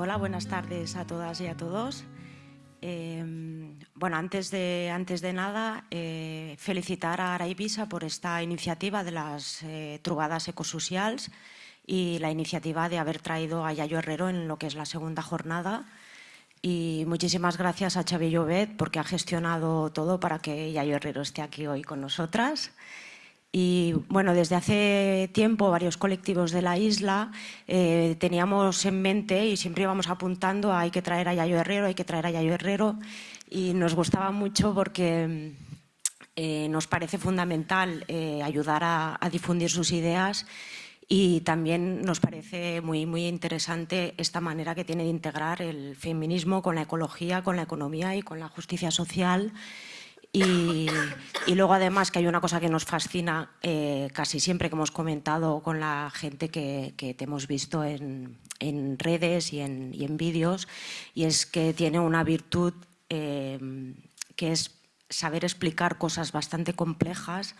hola, buenas tardes a todas y a todos. Eh, bueno, antes de, antes de nada, eh, felicitar a Araibisa por esta iniciativa de las eh, trubadas y la iniciativa de haber traído a Yayo Herrero en lo que es la segunda jornada. Y muchísimas gracias a Xavi Llobet porque ha gestionado todo para que Yayo Herrero esté aquí hoy con nosotras. Y bueno, desde hace tiempo varios colectivos de la isla eh, teníamos en mente y siempre íbamos apuntando a hay que traer a Yayo Herrero, hay que traer a Yayo Herrero. Y nos gustaba mucho porque eh, nos parece fundamental eh, ayudar a, a, difundir sus ideas y también nos parece muy, muy interesante esta manera que tiene de integrar el feminismo con la ecología, con la economía y con la justicia social y, luego además que hay una cosa que nos fascina eh, casi siempre que hemos comentado con la gente que, te hemos visto en, redes y en, en vídeos y es que tiene una virtud eh, que es saber explicar cosas bastante complejas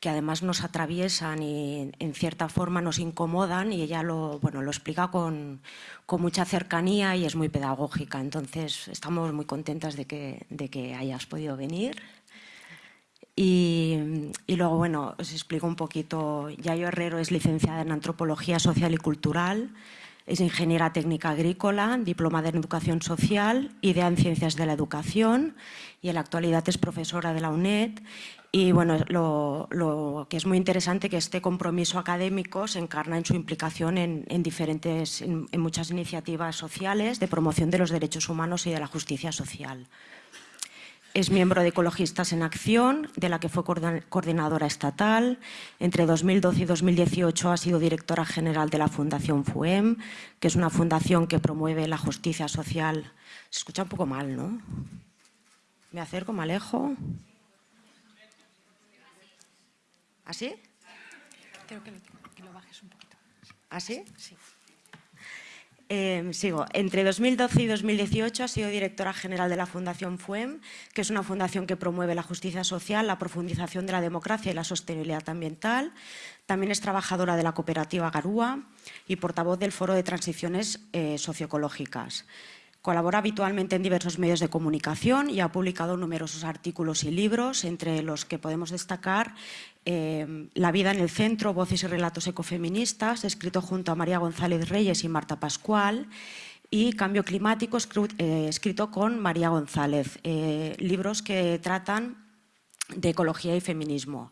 que además nos atraviesan y en cierta forma nos incomodan y ella lo, bueno, lo explica con, con mucha cercanía y es muy pedagógica. Entonces estamos muy contentas de que, de que hayas podido venir. Y, y, luego, bueno, os explico un poquito. Yayo Herrero es licenciada en Antropología Social y Cultural, es ingeniera técnica agrícola, diplomada en Educación Social, idea en Ciencias de la Educación y en la actualidad es profesora de la UNED y bueno, lo, que es muy interesante que este compromiso académico se encarna en su implicación en, diferentes, en, muchas iniciativas sociales de promoción de los derechos humanos y de la justicia social. Es miembro de Ecologistas en Acción, de la que fue coordinadora estatal. Entre 2012 y 2018 ha sido directora general de la Fundación FUEM, que es una fundación que promueve la justicia social. Se escucha un poco mal, ¿no? Me acerco, me alejo. ¿Así? Creo que lo, bajes un poquito. ¿Así? Sí. Eh, sigo. Entre 2012 y 2018 ha sido directora general de la Fundación FUEM, que es una fundación que promueve la justicia social, la profundización de la democracia y la sostenibilidad ambiental. También es trabajadora de la cooperativa Garúa y portavoz del Foro de Transiciones eh, Socioecológicas. Colabora habitualmente en diversos medios de comunicación y ha publicado numerosos artículos y libros, entre los que podemos destacar eh, La vida en el centro, voces y relatos ecofeministas, escrito junto a María González Reyes y Marta Pascual, y Cambio climático, eh, escrito con María González, eh, libros que tratan de ecología y feminismo.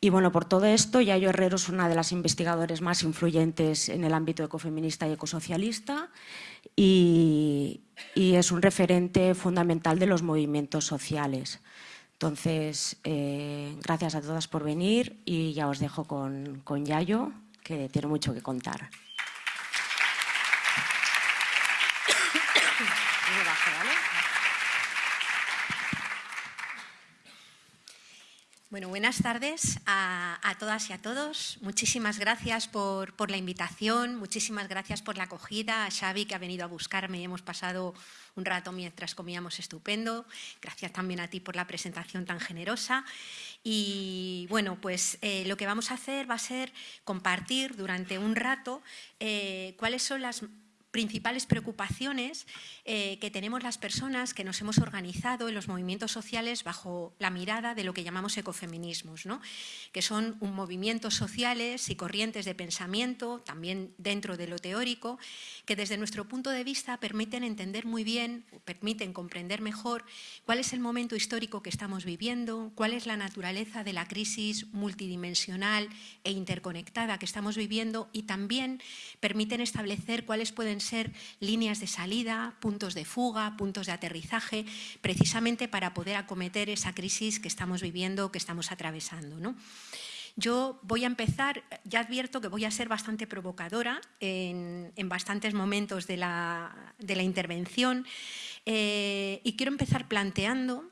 Y bueno, por todo esto, Yayo Herrero es una de las investigadoras más influyentes en el ámbito ecofeminista y ecosocialista y, es un referente fundamental de los movimientos sociales. Entonces, eh, gracias a todas por venir y ya os dejo con, con Yayo, que tiene mucho que contar. Bueno, buenas tardes a, todas y a todos. Muchísimas gracias por, la invitación, muchísimas gracias por la acogida, a Xavi que ha venido a buscarme y hemos pasado un rato mientras comíamos estupendo. Gracias también a ti por la presentación tan generosa. Y bueno, pues eh, lo que vamos a hacer va a ser compartir durante un rato eh, cuáles son las principales preocupaciones eh, que tenemos las personas que nos hemos organizado en los movimientos sociales bajo la mirada de lo que llamamos ecofeminismos, ¿no? que son un movimientos sociales y corrientes de pensamiento, también dentro de lo teórico, que desde nuestro punto de vista permiten entender muy bien, permiten comprender mejor cuál es el momento histórico que estamos viviendo, cuál es la naturaleza de la crisis multidimensional e interconectada que estamos viviendo y también permiten establecer cuáles pueden ser líneas de salida, puntos de fuga, puntos de aterrizaje, precisamente para poder acometer esa crisis que estamos viviendo, que estamos atravesando. Yo voy a empezar, ya advierto que voy a ser bastante provocadora en, bastantes momentos de la, intervención eh, y quiero empezar planteando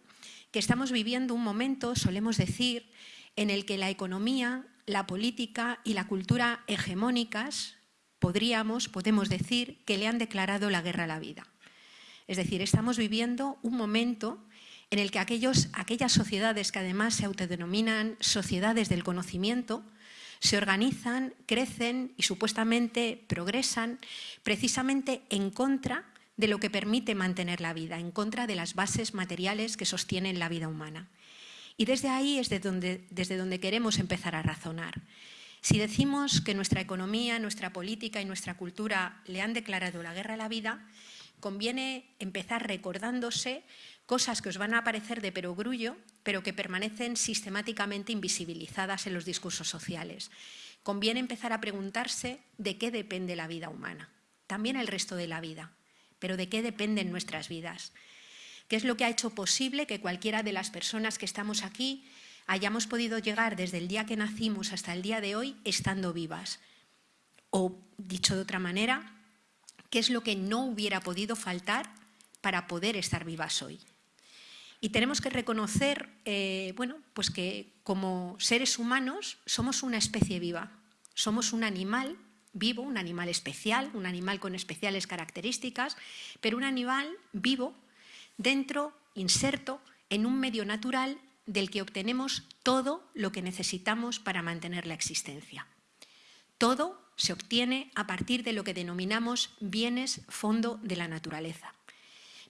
que estamos viviendo un momento, solemos decir, en el que la economía, la política y la cultura hegemónicas podríamos, podemos decir, que le han declarado la guerra a la vida. Es decir, estamos viviendo un momento en el que aquellas sociedades que además se autodenominan sociedades del conocimiento, se organizan, crecen y supuestamente progresan precisamente en contra de lo que permite mantener la vida, en contra de las bases materiales que sostienen la vida humana. Y desde ahí es donde, desde donde queremos empezar a razonar. Si decimos que nuestra economía, nuestra política y nuestra cultura le han declarado la guerra a la vida, conviene empezar recordándose cosas que os van a parecer de perogrullo, pero que permanecen sistemáticamente invisibilizadas en los discursos sociales. Conviene empezar a preguntarse de qué depende la vida humana, también el resto de la vida, pero de qué dependen nuestras vidas. ¿Qué es lo que ha hecho posible que cualquiera de las personas que estamos aquí hayamos podido llegar desde el día que nacimos hasta el día de hoy estando vivas? O, dicho de otra manera, ¿qué es lo que no hubiera podido faltar para poder estar vivas hoy? Y tenemos que reconocer eh, bueno, pues que como seres humanos somos una especie viva, somos un animal vivo, un animal especial, un animal con especiales características, pero un animal vivo dentro, inserto, en un medio natural del que obtenemos todo lo que necesitamos para mantener la existencia. Todo se obtiene a partir de lo que denominamos bienes fondo de la naturaleza.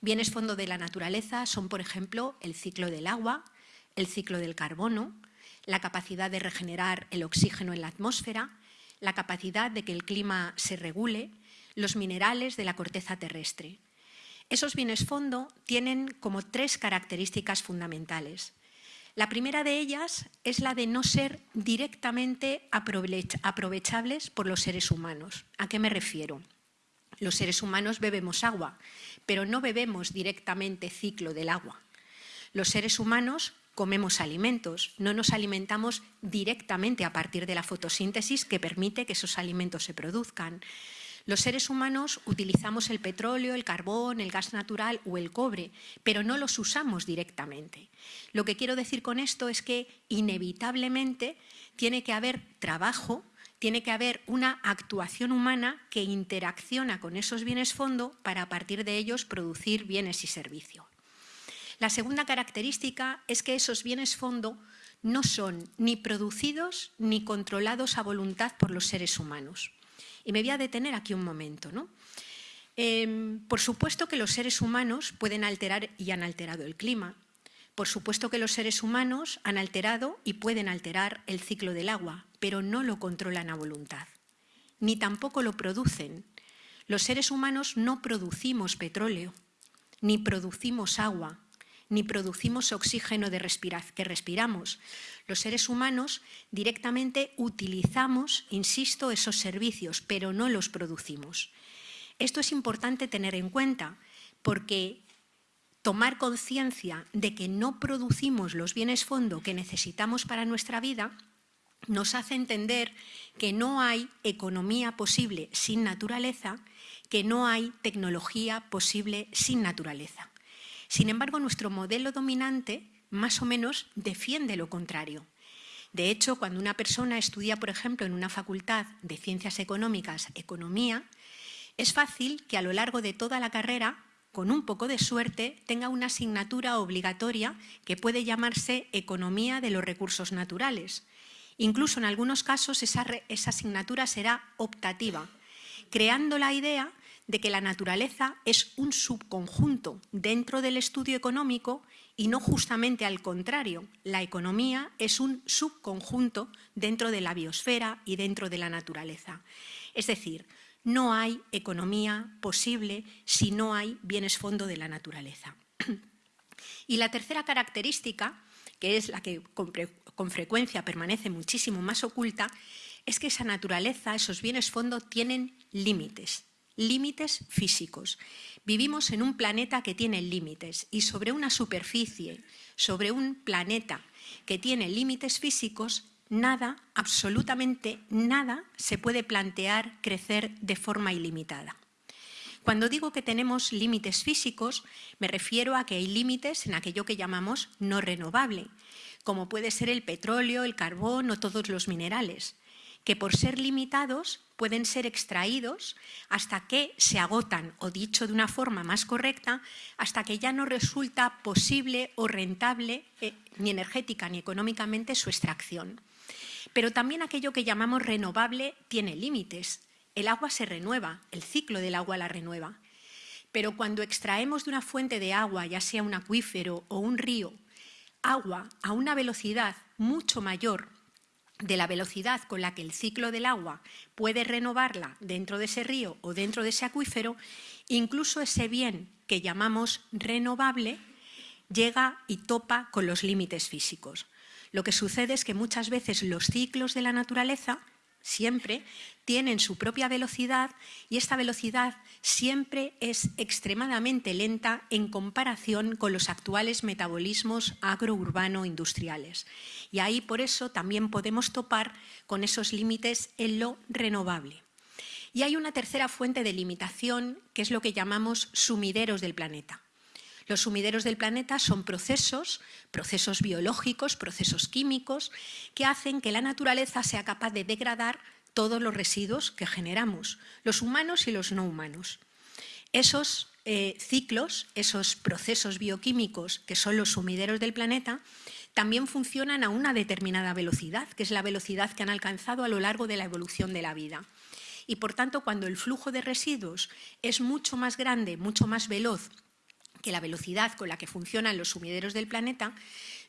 Bienes fondo de la naturaleza son, por ejemplo, el ciclo del agua, el ciclo del carbono, la capacidad de regenerar el oxígeno en la atmósfera, la capacidad de que el clima se regule, los minerales de la corteza terrestre. Esos bienes fondo tienen como tres características fundamentales. La primera de ellas es la de no ser directamente aprovechables por los seres humanos. ¿A qué me refiero? Los seres humanos bebemos agua, pero no bebemos directamente ciclo del agua. Los seres humanos comemos alimentos, no nos alimentamos directamente a partir de la fotosíntesis que permite que esos alimentos se produzcan. Los seres humanos utilizamos el petróleo, el carbón, el gas natural o el cobre, pero no los usamos directamente. Lo que quiero decir con esto es que inevitablemente tiene que haber trabajo, tiene que haber una actuación humana que interacciona con esos bienes fondo para a partir de ellos producir bienes y servicios. La segunda característica es que esos bienes fondo no son ni producidos ni controlados a voluntad por los seres humanos. Y me voy a detener aquí un momento. ¿no? Em, por supuesto que los seres humanos pueden alterar y han alterado el clima. Por supuesto que los seres humanos han alterado y pueden alterar el ciclo del agua, pero no lo controlan a voluntad, ni tampoco lo producen. Los seres humanos no producimos petróleo, ni producimos agua, ni producimos oxígeno de que respiramos. Los seres humanos directamente utilizamos, insisto, esos servicios, pero no los producimos. Esto es importante tener en cuenta porque tomar conciencia de que no producimos los bienes fondo que necesitamos para nuestra vida nos hace entender que no hay economía posible sin naturaleza, que no hay tecnología posible sin naturaleza. Sin embargo, nuestro modelo dominante más o menos defiende lo contrario. De hecho, cuando una persona estudia, por ejemplo, en una facultad de ciencias económicas, economía, es fácil que a lo largo de toda la carrera, con un poco de suerte, tenga una asignatura obligatoria que puede llamarse Economía de los Recursos Naturales. Incluso en algunos casos esa, asignatura será optativa, creando la idea de que la naturaleza es un subconjunto dentro del estudio económico y no justamente al contrario. La economía es un subconjunto dentro de la biosfera y dentro de la naturaleza. Es decir, no hay economía posible si no hay bienes fondo de la naturaleza. Y la tercera característica, que es la que con frecuencia permanece muchísimo más oculta, es que esa naturaleza, esos bienes fondo, tienen límites límites físicos. Vivimos en un planeta que tiene límites y sobre una superficie, sobre un planeta que tiene límites físicos, nada, absolutamente nada, se puede plantear crecer de forma ilimitada. Cuando digo que tenemos límites físicos, me refiero a que hay límites en aquello que llamamos no renovable, como puede ser el petróleo, el carbón o todos los minerales que por ser limitados pueden ser extraídos hasta que se agotan, o dicho de una forma más correcta, hasta que ya no resulta posible o rentable eh, ni energética ni económicamente su extracción. Pero también aquello que llamamos renovable tiene límites. El agua se renueva, el ciclo del agua la renueva. Pero cuando extraemos de una fuente de agua, ya sea un acuífero o un río, agua a una velocidad mucho mayor de la velocidad con la que el ciclo del agua puede renovarla dentro de ese río o dentro de ese acuífero, incluso ese bien que llamamos renovable llega y topa con los límites físicos. Lo que sucede es que muchas veces los ciclos de la naturaleza siempre tienen su propia velocidad y esta velocidad siempre es extremadamente lenta en comparación con los actuales metabolismos agrourbano-industriales. Y ahí por eso también podemos topar con esos límites en lo renovable. Y hay una tercera fuente de limitación que es lo que llamamos sumideros del planeta. Los sumideros del planeta son procesos, procesos biológicos, procesos químicos, que hacen que la naturaleza sea capaz de degradar todos los residuos que generamos, los humanos y los no humanos. Esos eh, ciclos, esos procesos bioquímicos que son los sumideros del planeta, también funcionan a una determinada velocidad, que es la velocidad que han alcanzado a lo largo de la evolución de la vida. Y por tanto, cuando el flujo de residuos es mucho más grande, mucho más veloz que la velocidad con la que funcionan los sumideros del planeta,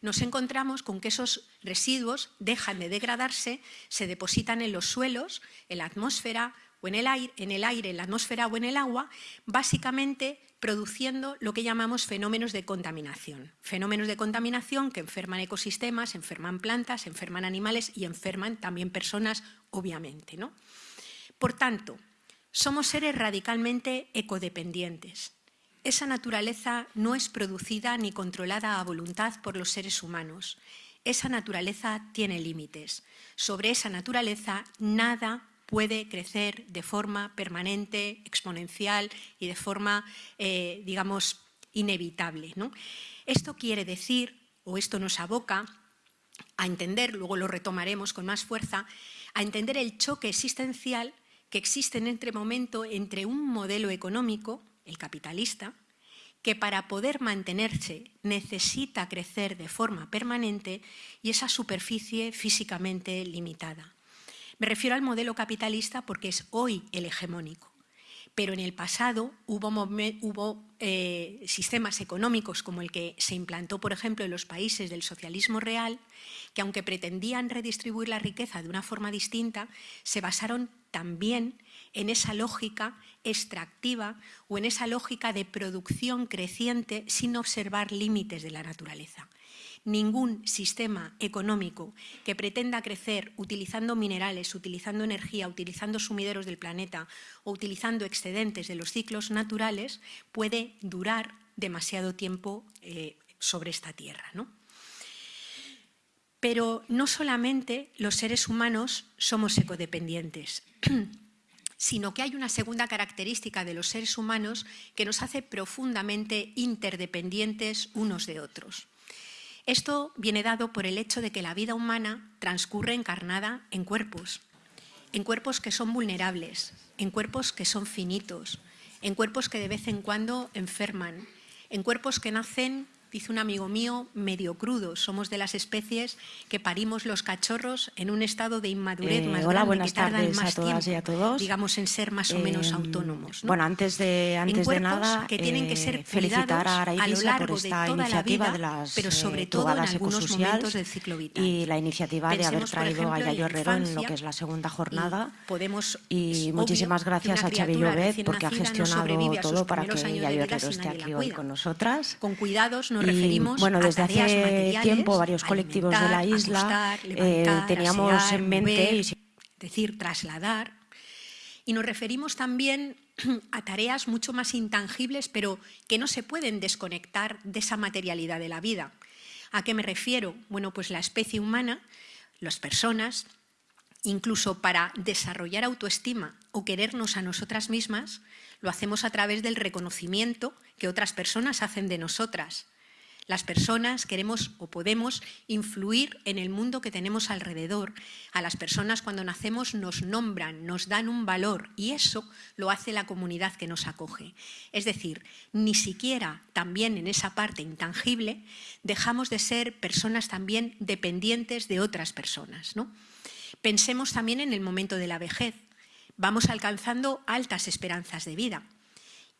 nos encontramos con que esos residuos dejan de degradarse, se depositan en los suelos, en la atmósfera o en el aire, en, el aire, en la atmósfera o en el agua, básicamente produciendo lo que llamamos fenómenos de contaminación. Fenómenos de contaminación que enferman ecosistemas, enferman plantas, enferman animales y enferman también personas, obviamente. ¿no? Por tanto, somos seres radicalmente ecodependientes esa naturaleza no es producida ni controlada a voluntad por los seres humanos. Esa naturaleza tiene límites. Sobre esa naturaleza nada puede crecer de forma permanente, exponencial y de forma, eh, digamos, inevitable. Esto quiere decir, o esto nos aboca a entender, luego lo retomaremos con más fuerza, a entender el choque existencial que existe en este momento entre un modelo económico el capitalista, que para poder mantenerse necesita crecer de forma permanente y esa superficie físicamente limitada. Me refiero al modelo capitalista porque es hoy el hegemónico, pero en el pasado hubo, eh, sistemas económicos como el que se implantó, por ejemplo, en los países del socialismo real, que aunque pretendían redistribuir la riqueza de una forma distinta, se basaron también en esa lógica extractiva o en esa lógica de producción creciente sin observar límites de la naturaleza. Ningún sistema económico que pretenda crecer utilizando minerales, utilizando energía, utilizando sumideros del planeta o utilizando excedentes de los ciclos naturales puede durar demasiado tiempo eh, sobre esta tierra. Pero no solamente los seres humanos somos ecodependientes. sino que hay una segunda característica de los seres humanos que nos hace profundamente interdependientes unos de otros. Esto viene dado por el hecho de que la vida humana transcurre encarnada en cuerpos, en cuerpos que son vulnerables, en cuerpos que son finitos, en cuerpos que de vez en cuando enferman, en cuerpos que nacen dice un amigo mío, medio crudos. Somos de las especies que parimos los cachorros en un estado de inmadurez eh, más hola, grande, buenas que tardan tardes más a todas tiempo, y a todos. digamos, en ser más o menos Eh, autónomos. ¿no? Bueno, antes de, antes de nada, que tienen que eh, ser felicitar cuidados a a lo Araibisa largo por de esta la iniciativa vida, de las pero sobre eh, todo en algunos momentos del ciclo vital. y la iniciativa de haber Pensemos, traído ejemplo, a la Yayo Herrero en lo que es la segunda y jornada. podemos, es Y muchísimas gracias a Xavi Llobet porque ha no gestionado sus todo para que de Yayo Herrero esté la aquí hoy con nosotras. Con cuidados nos Y, referimos bueno, a desde tareas hace tiempo varios colectivos de la isla eh, teníamos asear, en mente mover, y decir, trasladar. Y nos referimos también a tareas mucho más intangibles, pero que no se pueden desconectar de esa materialidad de la vida. ¿A qué me refiero? Bueno, pues la especie humana, las personas, incluso para desarrollar autoestima o querernos a nosotras mismas, lo hacemos a través del reconocimiento que otras personas hacen de nosotras. Las personas queremos o podemos influir en el mundo que tenemos alrededor. A las personas cuando nacemos nos nombran, nos dan un valor y eso lo hace la comunidad que nos acoge. Es decir, ni siquiera también en esa parte intangible dejamos de ser personas también dependientes de otras personas. ¿no? Pensemos también en el momento de la vejez. Vamos alcanzando altas esperanzas de vida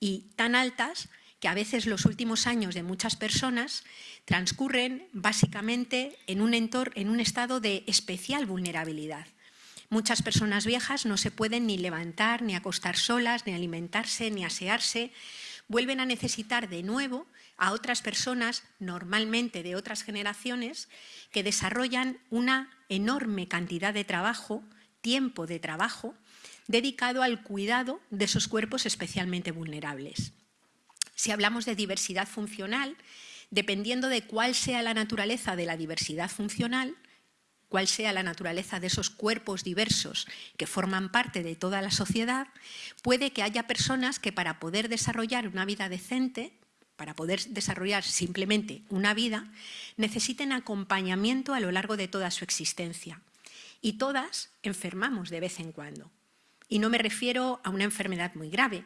y tan altas que a veces los últimos años de muchas personas transcurren básicamente en un, en un estado de especial vulnerabilidad. Muchas personas viejas no se pueden ni levantar, ni acostar solas, ni alimentarse, ni asearse. Vuelven a necesitar de nuevo a otras personas, normalmente de otras generaciones, que desarrollan una enorme cantidad de trabajo, tiempo de trabajo, dedicado al cuidado de esos cuerpos especialmente vulnerables. Si hablamos de diversidad funcional, dependiendo de cuál sea la naturaleza de la diversidad funcional, cuál sea la naturaleza de esos cuerpos diversos que forman parte de toda la sociedad, puede que haya personas que para poder desarrollar una vida decente, para poder desarrollar simplemente una vida, necesiten acompañamiento a lo largo de toda su existencia. Y todas enfermamos de vez en cuando. Y no me refiero a una enfermedad muy grave,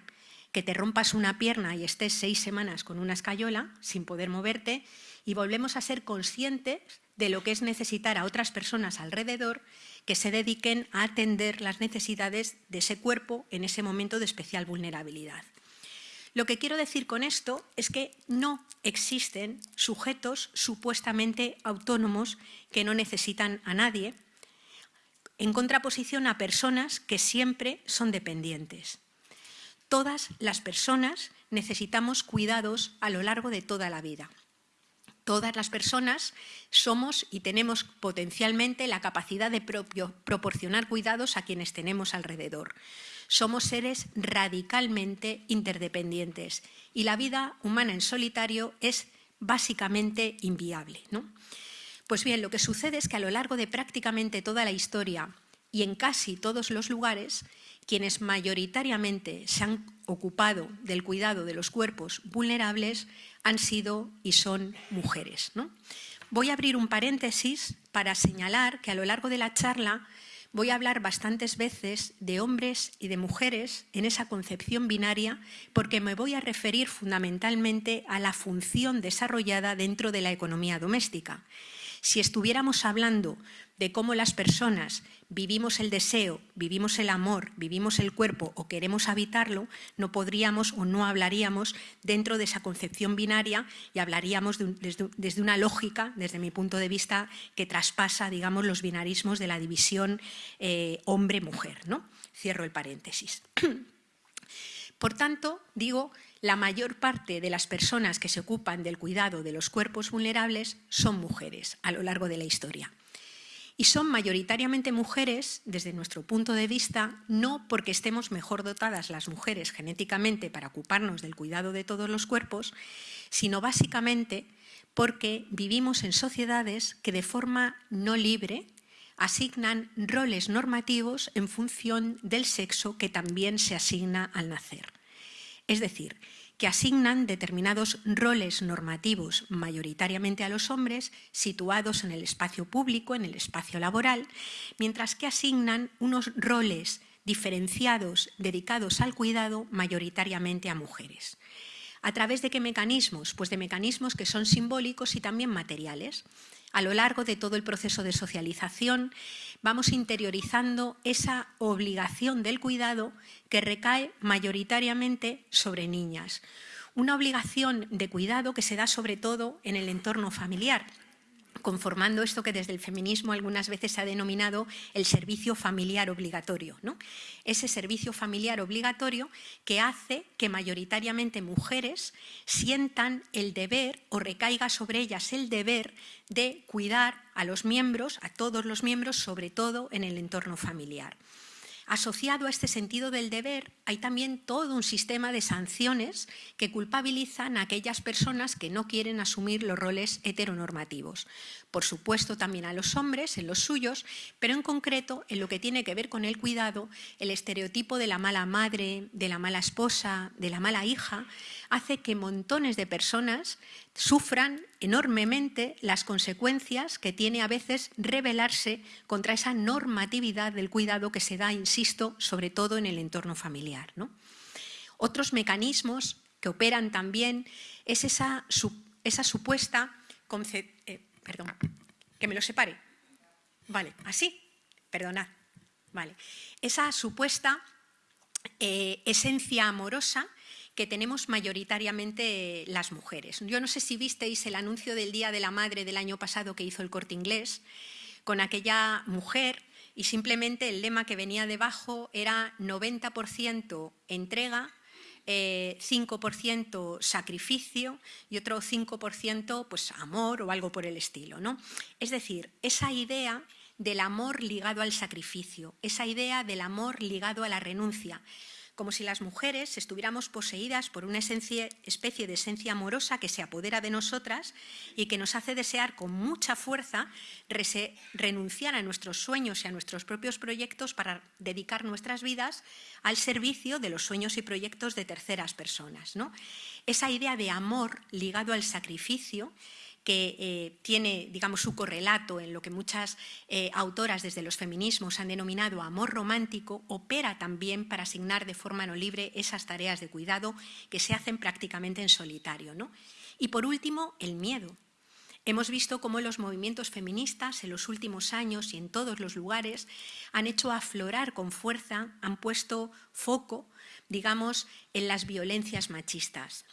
que te rompas una pierna y estés seis semanas con una escayola sin poder moverte y volvemos a ser conscientes de lo que es necesitar a otras personas alrededor que se dediquen a atender las necesidades de ese cuerpo en ese momento de especial vulnerabilidad. Lo que quiero decir con esto es que no existen sujetos supuestamente autónomos que no necesitan a nadie, en contraposición a personas que siempre son dependientes. Todas las personas necesitamos cuidados a lo largo de toda la vida. Todas las personas somos y tenemos potencialmente la capacidad de proporcionar cuidados a quienes tenemos alrededor. Somos seres radicalmente interdependientes y la vida humana en solitario es básicamente inviable. ¿no? Pues bien, lo que sucede es que a lo largo de prácticamente toda la historia y en casi todos los lugares, quienes mayoritariamente se han ocupado del cuidado de los cuerpos vulnerables han sido y son mujeres. Voy a abrir un paréntesis para señalar que a lo largo de la charla voy a hablar bastantes veces de hombres y de mujeres en esa concepción binaria porque me voy a referir fundamentalmente a la función desarrollada dentro de la economía doméstica. Si estuviéramos hablando de cómo las personas vivimos el deseo, vivimos el amor, vivimos el cuerpo o queremos habitarlo, no podríamos o no hablaríamos dentro de esa concepción binaria y hablaríamos desde, una lógica, desde mi punto de vista, que traspasa digamos, los binarismos de la división eh, hombre-mujer. ¿no? Cierro el paréntesis. Por tanto, digo, la mayor parte de las personas que se ocupan del cuidado de los cuerpos vulnerables son mujeres a lo largo de la historia. Y son mayoritariamente mujeres, desde nuestro punto de vista, no porque estemos mejor dotadas las mujeres genéticamente para ocuparnos del cuidado de todos los cuerpos, sino básicamente porque vivimos en sociedades que de forma no libre asignan roles normativos en función del sexo que también se asigna al nacer. Es decir, que asignan determinados roles normativos mayoritariamente a los hombres situados en el espacio público, en el espacio laboral, mientras que asignan unos roles diferenciados dedicados al cuidado mayoritariamente a mujeres. ¿A través de qué mecanismos? Pues de mecanismos que son simbólicos y también materiales. A lo largo de todo el proceso de socialización vamos interiorizando esa obligación del cuidado que recae mayoritariamente sobre niñas. Una obligación de cuidado que se da sobre todo en el entorno familiar conformando esto que desde el feminismo algunas veces se ha denominado el servicio familiar obligatorio. ¿no? Ese servicio familiar obligatorio que hace que mayoritariamente mujeres sientan el deber o recaiga sobre ellas el deber de cuidar a los miembros, a todos los miembros, sobre todo en el entorno familiar. Asociado a este sentido del deber hay también todo un sistema de sanciones que culpabilizan a aquellas personas que no quieren asumir los roles heteronormativos. Por supuesto también a los hombres en los suyos, pero en concreto en lo que tiene que ver con el cuidado, el estereotipo de la mala madre, de la mala esposa, de la mala hija, hace que montones de personas sufran enormemente las consecuencias que tiene a veces rebelarse contra esa normatividad del cuidado que se da, insisto, sobre todo en el entorno familiar. Otros mecanismos que operan también es esa, esa supuesta... Eh, perdón, que me lo separe. Vale, así, perdonad. Vale. Esa supuesta eh, esencia amorosa que tenemos mayoritariamente las mujeres. Yo no sé si visteis el anuncio del Día de la Madre del año pasado que hizo el Corte Inglés con aquella mujer y simplemente el lema que venía debajo era 90% entrega, 5% eh, sacrificio y otro 5% pues, amor o algo por el estilo. ¿no? Es decir, esa idea del amor ligado al sacrificio, esa idea del amor ligado a la renuncia, como si las mujeres estuviéramos poseídas por una especie de esencia amorosa que se apodera de nosotras y que nos hace desear con mucha fuerza renunciar a nuestros sueños y a nuestros propios proyectos para dedicar nuestras vidas al servicio de los sueños y proyectos de terceras personas. ¿no? Esa idea de amor ligado al sacrificio que eh, tiene, digamos, su correlato en lo que muchas eh, autoras desde los feminismos han denominado amor romántico, opera también para asignar de forma no libre esas tareas de cuidado que se hacen prácticamente en solitario. ¿no? Y por último, el miedo. Hemos visto cómo los movimientos feministas en los últimos años y en todos los lugares han hecho aflorar con fuerza, han puesto foco, digamos, en las violencias machistas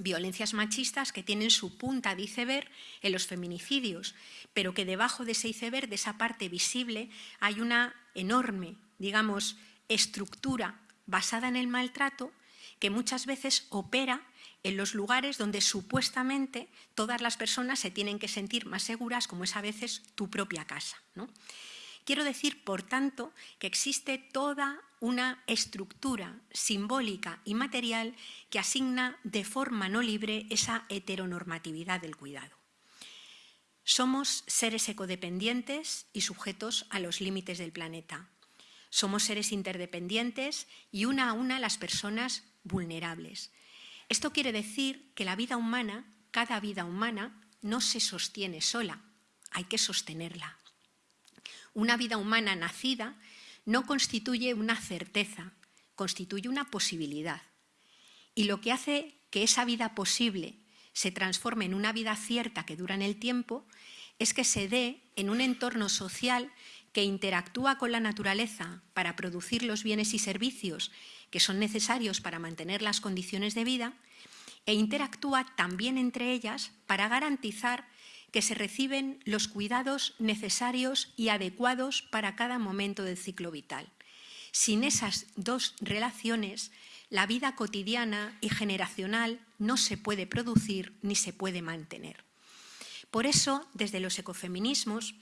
violencias machistas que tienen su punta de iceberg en los feminicidios, pero que debajo de ese iceberg, de esa parte visible, hay una enorme, digamos, estructura basada en el maltrato que muchas veces opera en los lugares donde supuestamente todas las personas se tienen que sentir más seguras, como es a veces tu propia casa. Quiero decir, por tanto, que existe toda una estructura simbólica y material que asigna de forma no libre esa heteronormatividad del cuidado. Somos seres ecodependientes y sujetos a los límites del planeta. Somos seres interdependientes y una a una las personas vulnerables. Esto quiere decir que la vida humana, cada vida humana, no se sostiene sola, hay que sostenerla. Una vida humana nacida no constituye una certeza, constituye una posibilidad. Y lo que hace que esa vida posible se transforme en una vida cierta que dura en el tiempo es que se dé en un entorno social que interactúa con la naturaleza para producir los bienes y servicios que son necesarios para mantener las condiciones de vida e interactúa también entre ellas para garantizar que se reciben los cuidados necesarios y adecuados para cada momento del ciclo vital. Sin esas dos relaciones, la vida cotidiana y generacional no se puede producir ni se puede mantener. Por eso, desde los ecofeminismos,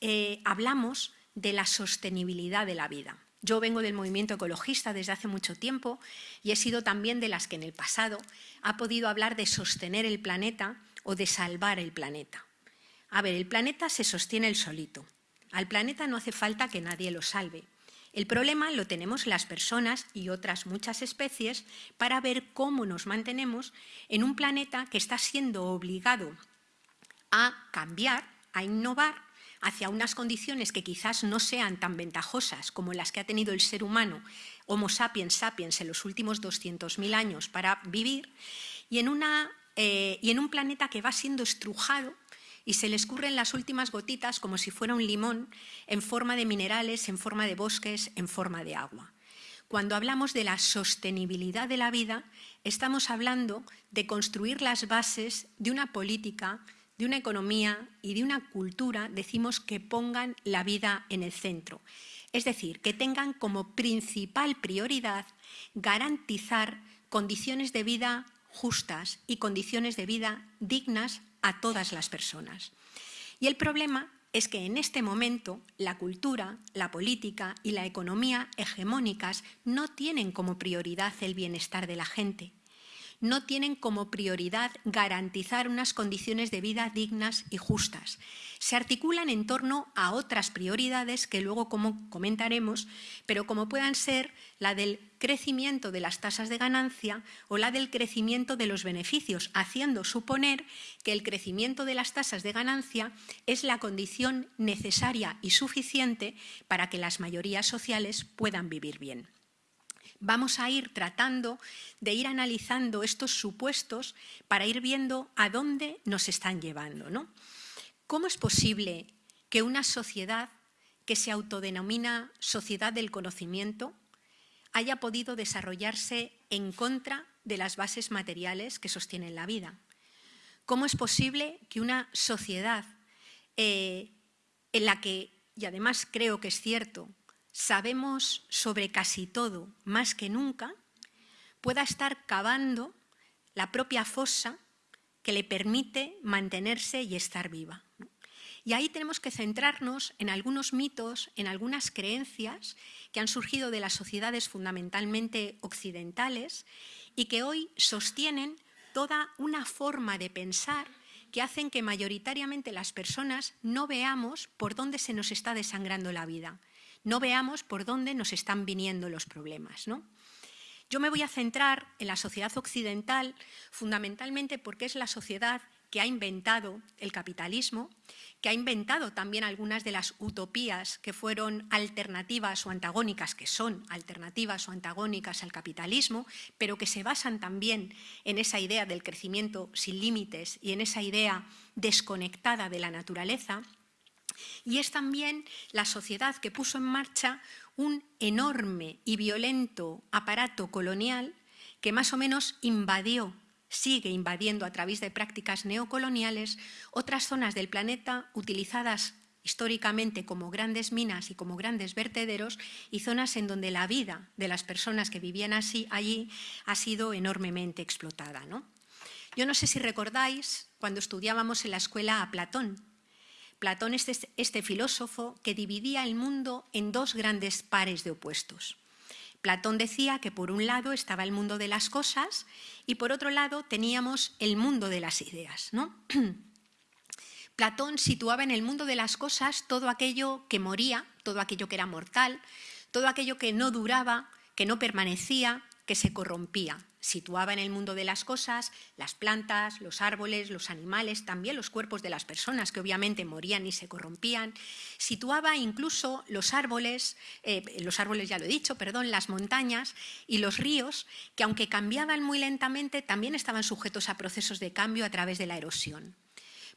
eh, hablamos de la sostenibilidad de la vida. Yo vengo del movimiento ecologista desde hace mucho tiempo y he sido también de las que en el pasado ha podido hablar de sostener el planeta o de salvar el planeta. A ver, el planeta se sostiene el solito. Al planeta no hace falta que nadie lo salve. El problema lo tenemos las personas y otras muchas especies para ver cómo nos mantenemos en un planeta que está siendo obligado a cambiar, a innovar hacia unas condiciones que quizás no sean tan ventajosas como las que ha tenido el ser humano, Homo sapiens sapiens, en los últimos 200.000 años para vivir, y en, eh, y en un planeta que va siendo estrujado y se le escurren las últimas gotitas como si fuera un limón en forma de minerales, en forma de bosques, en forma de agua. Cuando hablamos de la sostenibilidad de la vida, estamos hablando de construir las bases de una política, de una economía y de una cultura, decimos que pongan la vida en el centro. Es decir, que tengan como principal prioridad garantizar condiciones de vida justas y condiciones de vida dignas a todas las personas. Y el problema es que en este momento la cultura, la política y la economía hegemónicas no tienen como prioridad el bienestar de la gente. No tienen como prioridad garantizar unas condiciones de vida dignas y justas. Se articulan en torno a otras prioridades que luego como comentaremos, pero como puedan ser la del crecimiento de las tasas de ganancia o la del crecimiento de los beneficios, haciendo suponer que el crecimiento de las tasas de ganancia es la condición necesaria y suficiente para que las mayorías sociales puedan vivir bien vamos a ir tratando de ir analizando estos supuestos para ir viendo a dónde nos están llevando. ¿no? ¿Cómo es posible que una sociedad que se autodenomina sociedad del conocimiento haya podido desarrollarse en contra de las bases materiales que sostienen la vida? ¿Cómo es posible que una sociedad eh, en la que, y además creo que es cierto, sabemos sobre casi todo más que nunca, pueda estar cavando la propia fosa que le permite mantenerse y estar viva. Y ahí tenemos que centrarnos en algunos mitos, en algunas creencias que han surgido de las sociedades fundamentalmente occidentales y que hoy sostienen toda una forma de pensar que hacen que mayoritariamente las personas no veamos por dónde se nos está desangrando la vida, no veamos por dónde nos están viniendo los problemas. ¿no? Yo me voy a centrar en la sociedad occidental fundamentalmente porque es la sociedad que ha inventado el capitalismo, que ha inventado también algunas de las utopías que fueron alternativas o antagónicas, que son alternativas o antagónicas al capitalismo, pero que se basan también en esa idea del crecimiento sin límites y en esa idea desconectada de la naturaleza, y es también la sociedad que puso en marcha un enorme y violento aparato colonial que más o menos invadió, sigue invadiendo a través de prácticas neocoloniales otras zonas del planeta utilizadas históricamente como grandes minas y como grandes vertederos y zonas en donde la vida de las personas que vivían así, allí ha sido enormemente explotada. ¿no? Yo no sé si recordáis cuando estudiábamos en la escuela a Platón, Platón es este filósofo que dividía el mundo en dos grandes pares de opuestos. Platón decía que por un lado estaba el mundo de las cosas y por otro lado teníamos el mundo de las ideas. ¿no? Platón situaba en el mundo de las cosas todo aquello que moría, todo aquello que era mortal, todo aquello que no duraba, que no permanecía, que se corrompía situaba en el mundo de las cosas las plantas, los árboles, los animales, también los cuerpos de las personas que obviamente morían y se corrompían. Situaba incluso los árboles, eh, los árboles ya lo he dicho, perdón, las montañas y los ríos, que aunque cambiaban muy lentamente, también estaban sujetos a procesos de cambio a través de la erosión.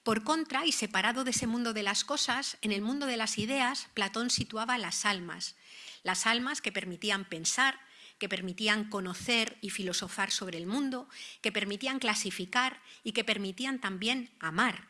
Por contra, y separado de ese mundo de las cosas, en el mundo de las ideas, Platón situaba las almas, las almas que permitían pensar, que permitían conocer y filosofar sobre el mundo, que permitían clasificar y que permitían también amar,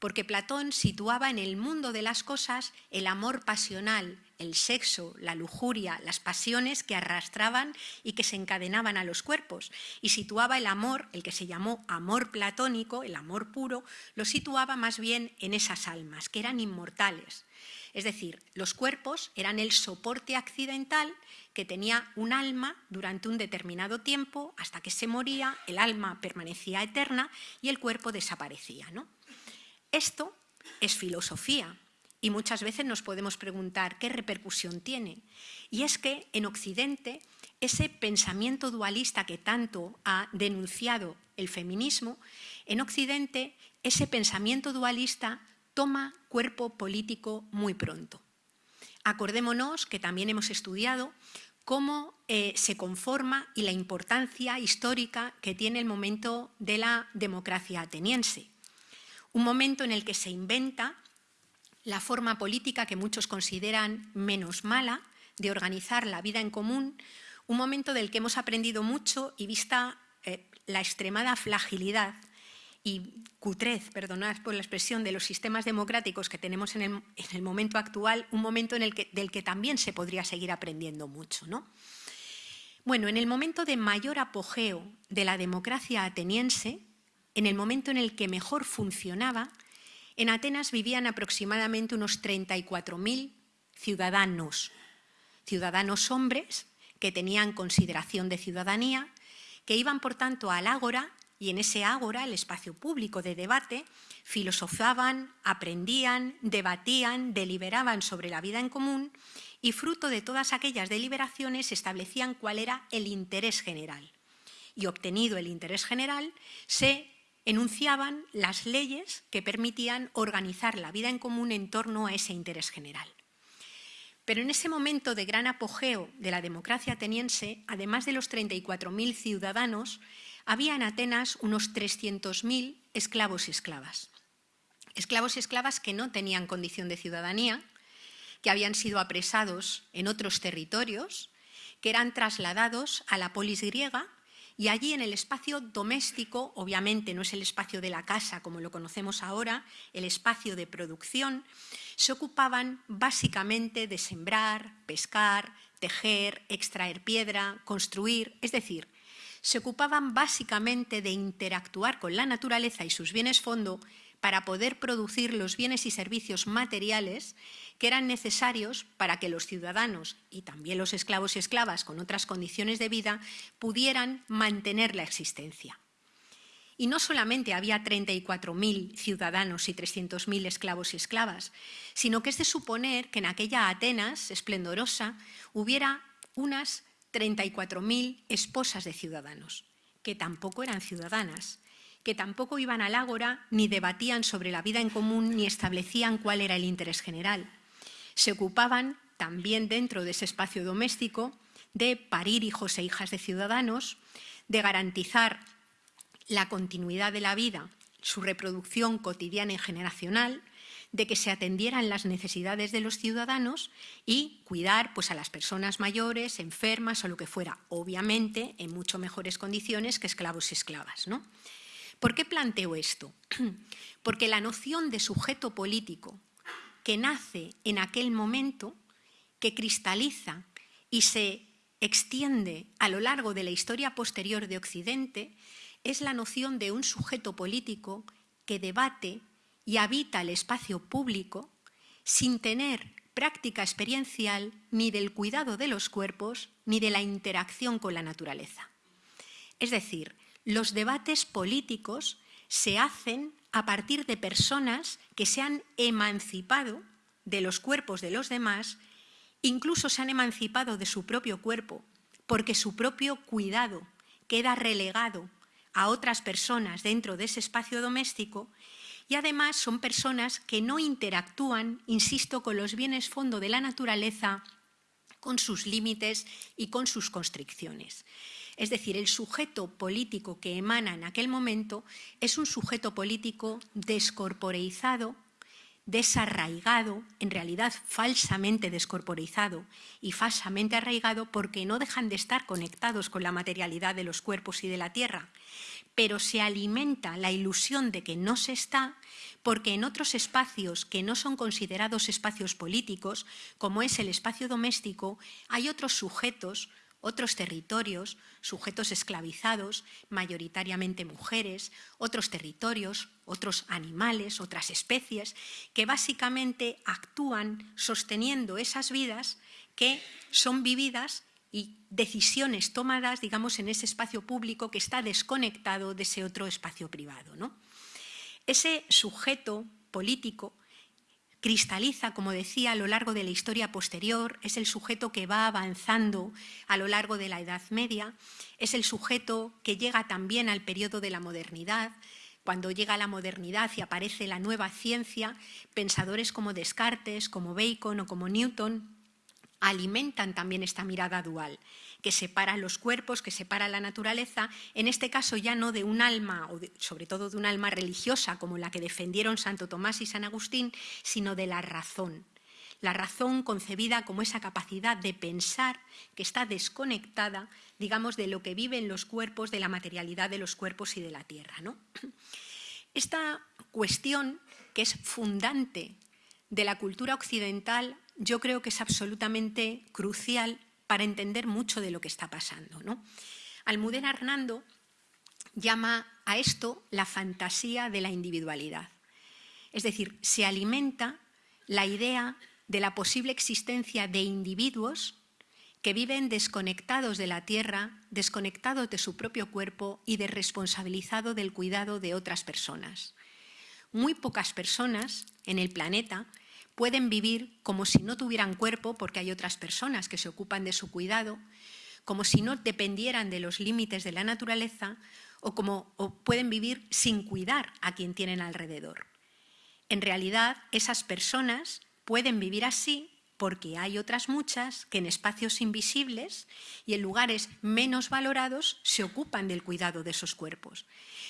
porque Platón situaba en el mundo de las cosas el amor pasional, el sexo, la lujuria, las pasiones que arrastraban y que se encadenaban a los cuerpos, y situaba el amor, el que se llamó amor platónico, el amor puro, lo situaba más bien en esas almas, que eran inmortales. Es decir, los cuerpos eran el soporte accidental que tenía un alma durante un determinado tiempo, hasta que se moría, el alma permanecía eterna y el cuerpo desaparecía. ¿no? Esto es filosofía y muchas veces nos podemos preguntar qué repercusión tiene. Y es que en Occidente ese pensamiento dualista que tanto ha denunciado el feminismo, en Occidente ese pensamiento dualista toma cuerpo político muy pronto. Acordémonos que también hemos estudiado cómo eh, se conforma y la importancia histórica que tiene el momento de la democracia ateniense. Un momento en el que se inventa la forma política que muchos consideran menos mala de organizar la vida en común, un momento del que hemos aprendido mucho y vista eh, la extremada fragilidad y cutrez, perdonad por la expresión, de los sistemas democráticos que tenemos en el, momento actual, un momento en el que, del que también se podría seguir aprendiendo mucho. ¿no? Bueno, en el momento de mayor apogeo de la democracia ateniense, en el momento en el que mejor funcionaba, en Atenas vivían aproximadamente unos 34.000 ciudadanos, ciudadanos hombres que tenían consideración de ciudadanía, que iban, por tanto, al ágora y en ese ágora, el espacio público de debate, filosofaban, aprendían, debatían, deliberaban sobre la vida en común y fruto de todas aquellas deliberaciones establecían cuál era el interés general. Y obtenido el interés general, se enunciaban las leyes que permitían organizar la vida en común en torno a ese interés general. Pero en ese momento de gran apogeo de la democracia ateniense, además de los 34.000 ciudadanos, había en Atenas unos 300.000 esclavos y esclavas. Esclavos y esclavas que no tenían condición de ciudadanía, que habían sido apresados en otros territorios, que eran trasladados a la polis griega y allí en el espacio doméstico, obviamente no es el espacio de la casa como lo conocemos ahora, el espacio de producción, se ocupaban básicamente de sembrar, pescar, tejer, extraer piedra, construir, es decir, se ocupaban básicamente de interactuar con la naturaleza y sus bienes fondo para poder producir los bienes y servicios materiales que eran necesarios para que los ciudadanos y también los esclavos y esclavas con otras condiciones de vida pudieran mantener la existencia. Y no solamente había 34.000 ciudadanos y 300.000 esclavos y esclavas, sino que es de suponer que en aquella Atenas esplendorosa hubiera unas 34.000 esposas de ciudadanos, que tampoco eran ciudadanas, que tampoco iban al ágora ni debatían sobre la vida en común ni establecían cuál era el interés general. Se ocupaban también dentro de ese espacio doméstico de parir hijos e hijas de ciudadanos, de garantizar la continuidad de la vida, su reproducción cotidiana y generacional, de que se atendieran las necesidades de los ciudadanos y cuidar pues, a las personas mayores, enfermas o lo que fuera, obviamente en mucho mejores condiciones que esclavos y esclavas. ¿no? ¿Por qué planteo esto? Porque la noción de sujeto político que nace en aquel momento, que cristaliza y se extiende a lo largo de la historia posterior de Occidente, es la noción de un sujeto político que debate y habita el espacio público sin tener práctica experiencial ni del cuidado de los cuerpos ni de la interacción con la naturaleza. Es decir, los debates políticos se hacen a partir de personas que se han emancipado de los cuerpos de los demás, incluso se han emancipado de su propio cuerpo, porque su propio cuidado queda relegado a otras personas dentro de ese espacio doméstico y además son personas que no interactúan, insisto, con los bienes fondo de la naturaleza, con sus límites y con sus constricciones. Es decir, el sujeto político que emana en aquel momento es un sujeto político descorporeizado, desarraigado, en realidad falsamente descorporeizado y falsamente arraigado porque no dejan de estar conectados con la materialidad de los cuerpos y de la tierra, pero se alimenta la ilusión de que no se está porque en otros espacios que no son considerados espacios políticos, como es el espacio doméstico, hay otros sujetos otros territorios, sujetos esclavizados, mayoritariamente mujeres, otros territorios, otros animales, otras especies, que básicamente actúan sosteniendo esas vidas que son vividas y decisiones tomadas, digamos, en ese espacio público que está desconectado de ese otro espacio privado. ¿no? Ese sujeto político cristaliza, como decía, a lo largo de la historia posterior, es el sujeto que va avanzando a lo largo de la Edad Media, es el sujeto que llega también al periodo de la modernidad, cuando llega la modernidad y aparece la nueva ciencia, pensadores como Descartes, como Bacon o como Newton alimentan también esta mirada dual que separa los cuerpos, que separa la naturaleza, en este caso ya no de un alma, o sobre todo de un alma religiosa como la que defendieron Santo Tomás y San Agustín, sino de la razón. La razón concebida como esa capacidad de pensar que está desconectada, digamos, de lo que viven los cuerpos, de la materialidad de los cuerpos y de la tierra. ¿no? Esta cuestión, que es fundante de la cultura occidental, yo creo que es absolutamente crucial para entender mucho de lo que está pasando. ¿no? Almudena Hernando llama a esto la fantasía de la individualidad. Es decir, se alimenta la idea de la posible existencia de individuos que viven desconectados de la tierra, desconectados de su propio cuerpo y desresponsabilizados del cuidado de otras personas. Muy pocas personas en el planeta pueden vivir como si no tuvieran cuerpo porque hay otras personas que se ocupan de su cuidado, como si no dependieran de los límites de la naturaleza o como pueden vivir sin cuidar a quien tienen alrededor. En realidad, esas personas pueden vivir así porque hay otras muchas que en espacios invisibles y en lugares menos valorados se ocupan del cuidado de esos cuerpos.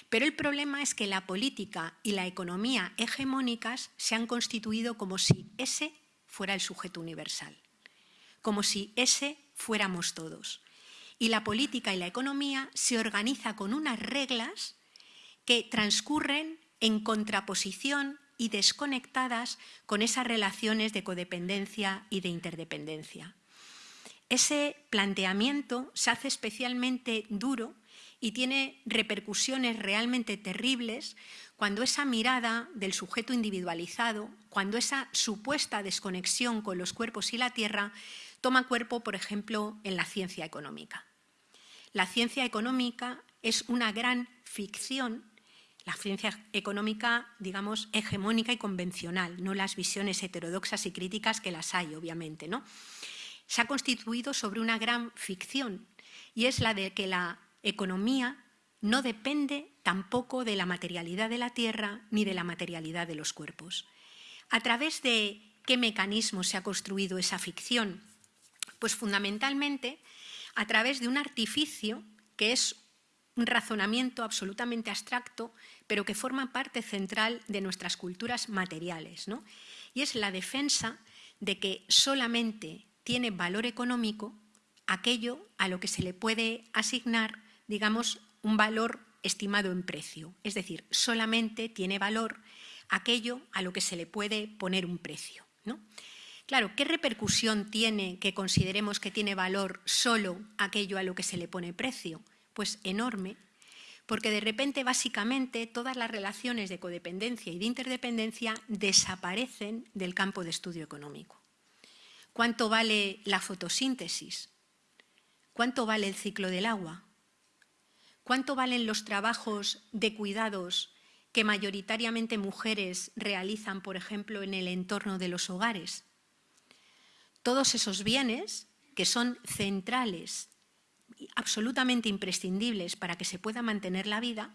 Pero el problema es que la política y la economía hegemónicas se han constituido como si ese fuera el sujeto universal, como si ese fuéramos todos. Y la política y la economía se organiza con unas reglas que transcurren en contraposición y desconectadas con esas relaciones de codependencia y de interdependencia. Ese planteamiento se hace especialmente duro y tiene repercusiones realmente terribles cuando esa mirada del sujeto individualizado, cuando esa supuesta desconexión con los cuerpos y la tierra toma cuerpo, por ejemplo, en la ciencia económica. La ciencia económica es una gran ficción la ciencia económica, digamos, hegemónica y convencional, no las visiones heterodoxas y críticas que las hay, obviamente. ¿no? Se ha constituido sobre una gran ficción y es la de que la economía no depende tampoco de la materialidad de la tierra ni de la materialidad de los cuerpos. ¿A través de qué mecanismo se ha construido esa ficción? Pues fundamentalmente a través de un artificio que es un razonamiento absolutamente abstracto, pero que forma parte central de nuestras culturas materiales. ¿no? Y es la defensa de que solamente tiene valor económico aquello a lo que se le puede asignar, digamos, un valor estimado en precio. Es decir, solamente tiene valor aquello a lo que se le puede poner un precio. ¿no? Claro, ¿qué repercusión tiene que consideremos que tiene valor solo aquello a lo que se le pone precio? Pues enorme, porque de repente básicamente todas las relaciones de codependencia y de interdependencia desaparecen del campo de estudio económico. ¿Cuánto vale la fotosíntesis? ¿Cuánto vale el ciclo del agua? ¿Cuánto valen los trabajos de cuidados que mayoritariamente mujeres realizan, por ejemplo, en el entorno de los hogares? Todos esos bienes que son centrales absolutamente imprescindibles para que se pueda mantener la vida,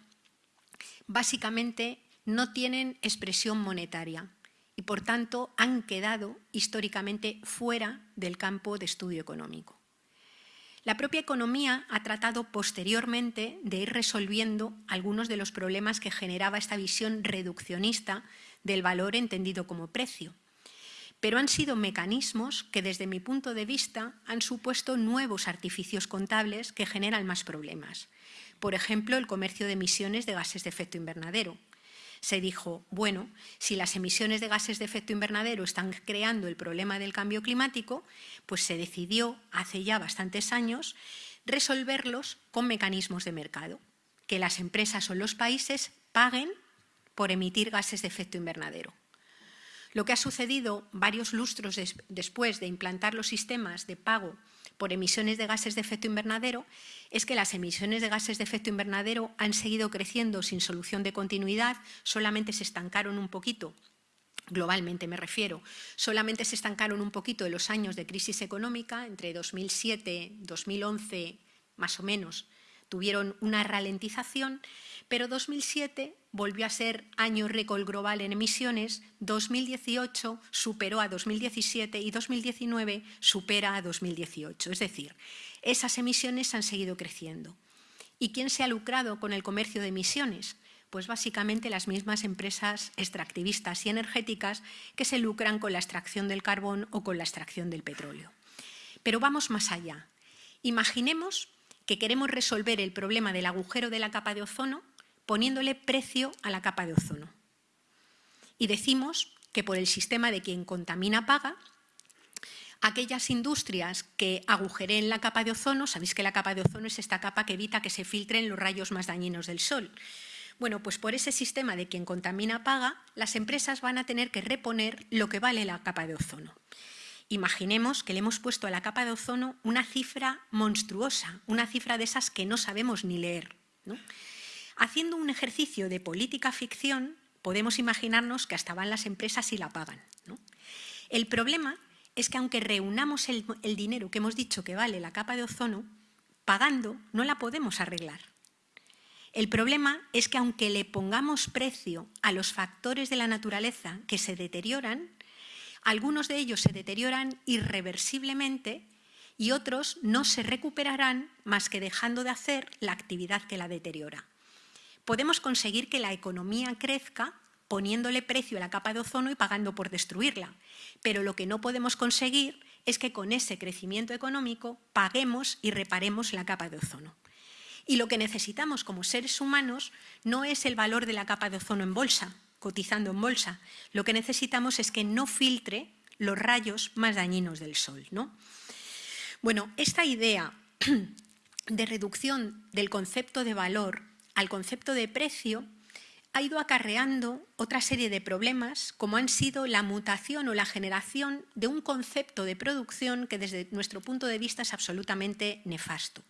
básicamente no tienen expresión monetaria y por tanto han quedado históricamente fuera del campo de estudio económico. La propia economía ha tratado posteriormente de ir resolviendo algunos de los problemas que generaba esta visión reduccionista del valor entendido como precio pero han sido mecanismos que desde mi punto de vista han supuesto nuevos artificios contables que generan más problemas. Por ejemplo, el comercio de emisiones de gases de efecto invernadero. Se dijo, bueno, si las emisiones de gases de efecto invernadero están creando el problema del cambio climático, pues se decidió hace ya bastantes años resolverlos con mecanismos de mercado, que las empresas o los países paguen por emitir gases de efecto invernadero. Lo que ha sucedido varios lustros después de implantar los sistemas de pago por emisiones de gases de efecto invernadero es que las emisiones de gases de efecto invernadero han seguido creciendo sin solución de continuidad, solamente se estancaron un poquito globalmente me refiero, solamente se estancaron un poquito en los años de crisis económica, entre 2007 y 2011 más o menos, tuvieron una ralentización, pero 2007 volvió a ser año récord global en emisiones, 2018 superó a 2017 y 2019 supera a 2018. Es decir, esas emisiones han seguido creciendo. ¿Y quién se ha lucrado con el comercio de emisiones? Pues básicamente las mismas empresas extractivistas y energéticas que se lucran con la extracción del carbón o con la extracción del petróleo. Pero vamos más allá. Imaginemos que queremos resolver el problema del agujero de la capa de ozono poniéndole precio a la capa de ozono. Y decimos que por el sistema de quien contamina paga, aquellas industrias que agujeren la capa de ozono, sabéis que la capa de ozono es esta capa que evita que se filtren los rayos más dañinos del sol. Bueno, pues por ese sistema de quien contamina paga, las empresas van a tener que reponer lo que vale la capa de ozono. Imaginemos que le hemos puesto a la capa de ozono una cifra monstruosa, una cifra de esas que no sabemos ni leer. Haciendo un ejercicio de política ficción, podemos imaginarnos que hasta van las empresas y la pagan. El problema es que aunque reunamos el, dinero que hemos dicho que vale la capa de ozono, pagando no la podemos arreglar. El problema es que aunque le pongamos precio a los factores de la naturaleza que se deterioran, algunos de ellos se deterioran irreversiblemente y otros no se recuperarán más que dejando de hacer la actividad que la deteriora. Podemos conseguir que la economía crezca poniéndole precio a la capa de ozono y pagando por destruirla, pero lo que no podemos conseguir es que con ese crecimiento económico paguemos y reparemos la capa de ozono. Y lo que necesitamos como seres humanos no es el valor de la capa de ozono en bolsa, cotizando en bolsa. Lo que necesitamos es que no filtre los rayos más dañinos del sol. ¿no? Bueno, esta idea de reducción del concepto de valor al concepto de precio ha ido acarreando otra serie de problemas, como han sido la mutación o la generación de un concepto de producción que desde nuestro punto de vista es absolutamente nefasto.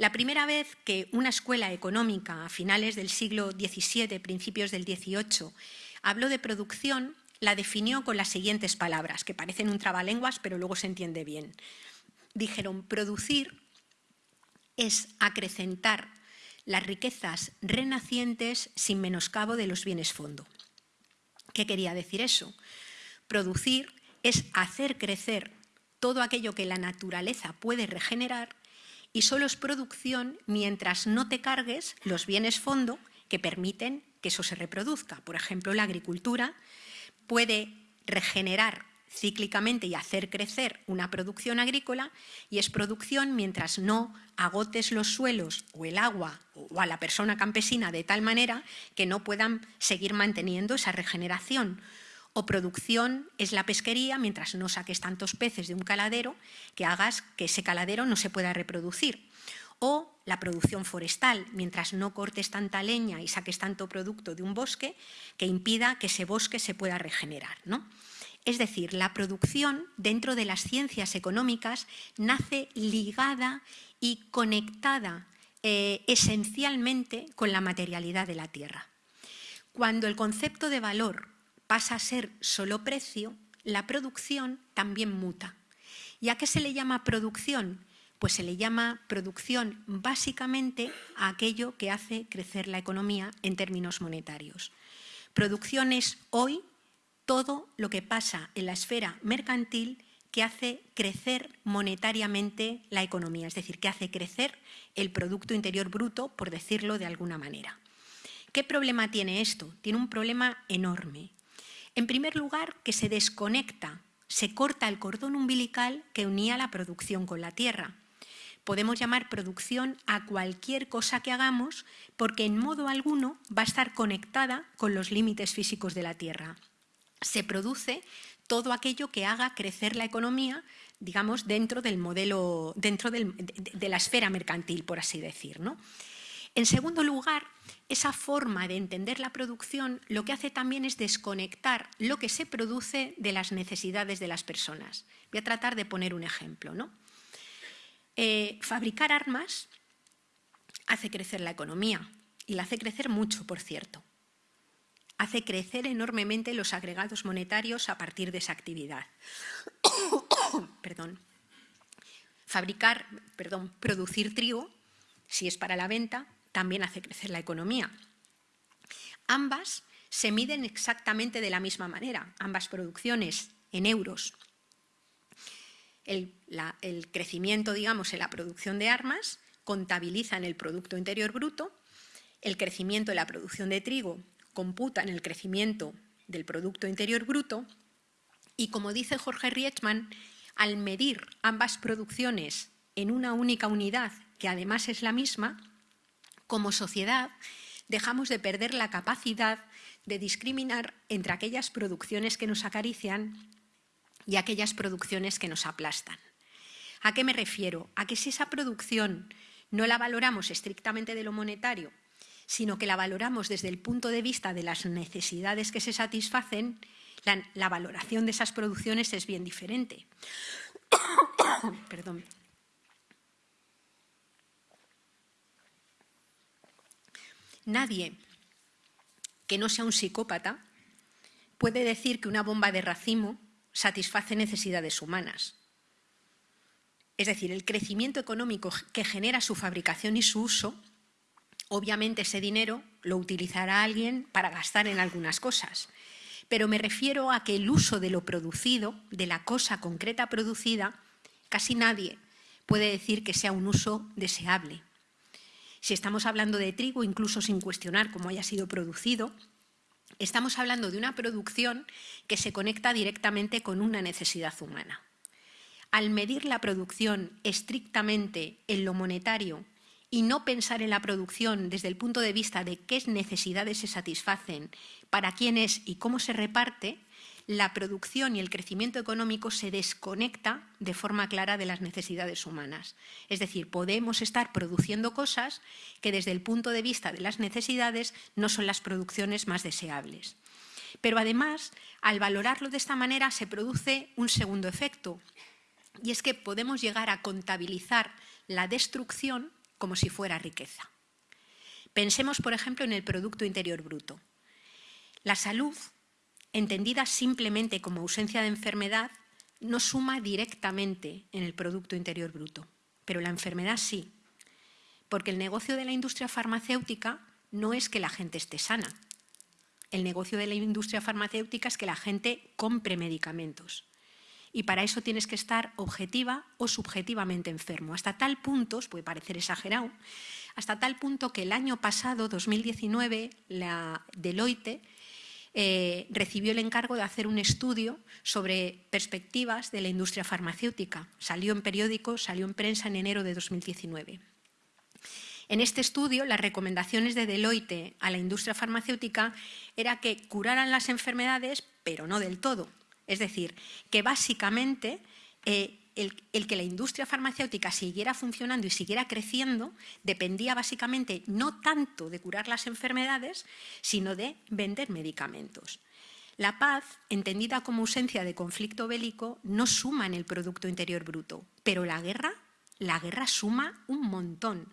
La primera vez que una escuela económica a finales del siglo XVII, principios del XVIII, habló de producción, la definió con las siguientes palabras, que parecen un trabalenguas, pero luego se entiende bien. Dijeron, producir es acrecentar las riquezas renacientes sin menoscabo de los bienes fondo. ¿Qué quería decir eso? Producir es hacer crecer todo aquello que la naturaleza puede regenerar y solo es producción mientras no te cargues los bienes fondo que permiten que eso se reproduzca. Por ejemplo, la agricultura puede regenerar cíclicamente y hacer crecer una producción agrícola y es producción mientras no agotes los suelos o el agua o a la persona campesina de tal manera que no puedan seguir manteniendo esa regeneración. O producción es la pesquería mientras no saques tantos peces de un caladero que hagas que ese caladero no se pueda reproducir. O la producción forestal, mientras no cortes tanta leña y saques tanto producto de un bosque que impida que ese bosque se pueda regenerar. ¿no? Es decir, la producción dentro de las ciencias económicas nace ligada y conectada eh, esencialmente con la materialidad de la tierra. Cuando el concepto de valor pasa a ser solo precio, la producción también muta. ¿Y a qué se le llama producción? Pues se le llama producción básicamente a aquello que hace crecer la economía en términos monetarios. Producción es hoy todo lo que pasa en la esfera mercantil que hace crecer monetariamente la economía, es decir, que hace crecer el Producto Interior Bruto, por decirlo de alguna manera. ¿Qué problema tiene esto? Tiene un problema enorme. En primer lugar, que se desconecta, se corta el cordón umbilical que unía la producción con la tierra. Podemos llamar producción a cualquier cosa que hagamos porque en modo alguno va a estar conectada con los límites físicos de la tierra se produce todo aquello que haga crecer la economía, digamos, dentro del modelo, dentro de, la esfera mercantil, por así decir. En segundo lugar, esa forma de entender la producción lo que hace también es desconectar lo que se produce de las necesidades de las personas. Voy a tratar de poner un ejemplo. ¿no? Eh, fabricar armas hace crecer la economía y la hace crecer mucho, por cierto hace crecer enormemente los agregados monetarios a partir de esa actividad. perdón. Fabricar, perdón, producir trigo, si es para la venta, también hace crecer la economía. Ambas se miden exactamente de la misma manera, ambas producciones en euros. El, crecimiento, digamos, en la producción de armas contabiliza en el Producto Interior Bruto, el crecimiento en la producción de trigo computan el crecimiento del Producto Interior Bruto y, como dice Jorge Rietzmann, al medir ambas producciones en una única unidad, que además es la misma, como sociedad dejamos de perder la capacidad de discriminar entre aquellas producciones que nos acarician y aquellas producciones que nos aplastan. ¿A qué me refiero? A que si esa producción no la valoramos estrictamente de lo monetario, sino que la valoramos desde el punto de vista de las necesidades que se satisfacen, la, valoración de esas producciones es bien diferente. Perdón. Nadie que no sea un psicópata puede decir que una bomba de racimo satisface necesidades humanas. Es decir, el crecimiento económico que genera su fabricación y su uso, obviamente ese dinero lo utilizará alguien para gastar en algunas cosas. Pero me refiero a que el uso de lo producido, de la cosa concreta producida, casi nadie puede decir que sea un uso deseable. Si estamos hablando de trigo, incluso sin cuestionar cómo haya sido producido, estamos hablando de una producción que se conecta directamente con una necesidad humana. Al medir la producción estrictamente en lo monetario y no pensar en la producción desde el punto de vista de qué necesidades se satisfacen, para quién es y cómo se reparte, la producción y el crecimiento económico se desconecta de forma clara de las necesidades humanas. Es decir, podemos estar produciendo cosas que desde el punto de vista de las necesidades no son las producciones más deseables. Pero además, al valorarlo de esta manera se produce un segundo efecto, y es que podemos llegar a contabilizar la destrucción como si fuera riqueza. Pensemos, por ejemplo, en el Producto Interior Bruto. La salud entendida simplemente como ausencia de enfermedad, no suma directamente en el Producto Interior Bruto, pero la enfermedad sí, porque el negocio de la industria farmacéutica no es que la gente esté sana. El negocio de la industria farmacéutica es que la gente compre medicamentos. Y para eso tienes que estar objetiva o subjetivamente enfermo. Hasta tal punto, os puede parecer exagerado, hasta tal punto que el año pasado, 2019, la Deloitte eh, recibió el encargo de hacer un estudio sobre perspectivas de la industria farmacéutica. Salió en periódicos, salió en prensa en enero de 2019. En este estudio, las recomendaciones de Deloitte a la industria farmacéutica era que curaran las enfermedades, pero no del todo. Es decir, que básicamente eh, el, que la industria farmacéutica siguiera funcionando y siguiera creciendo dependía básicamente no tanto de curar las enfermedades, sino de vender medicamentos. La paz, entendida como ausencia de conflicto bélico, no suma en el Producto Interior Bruto, pero la guerra, la guerra suma un montón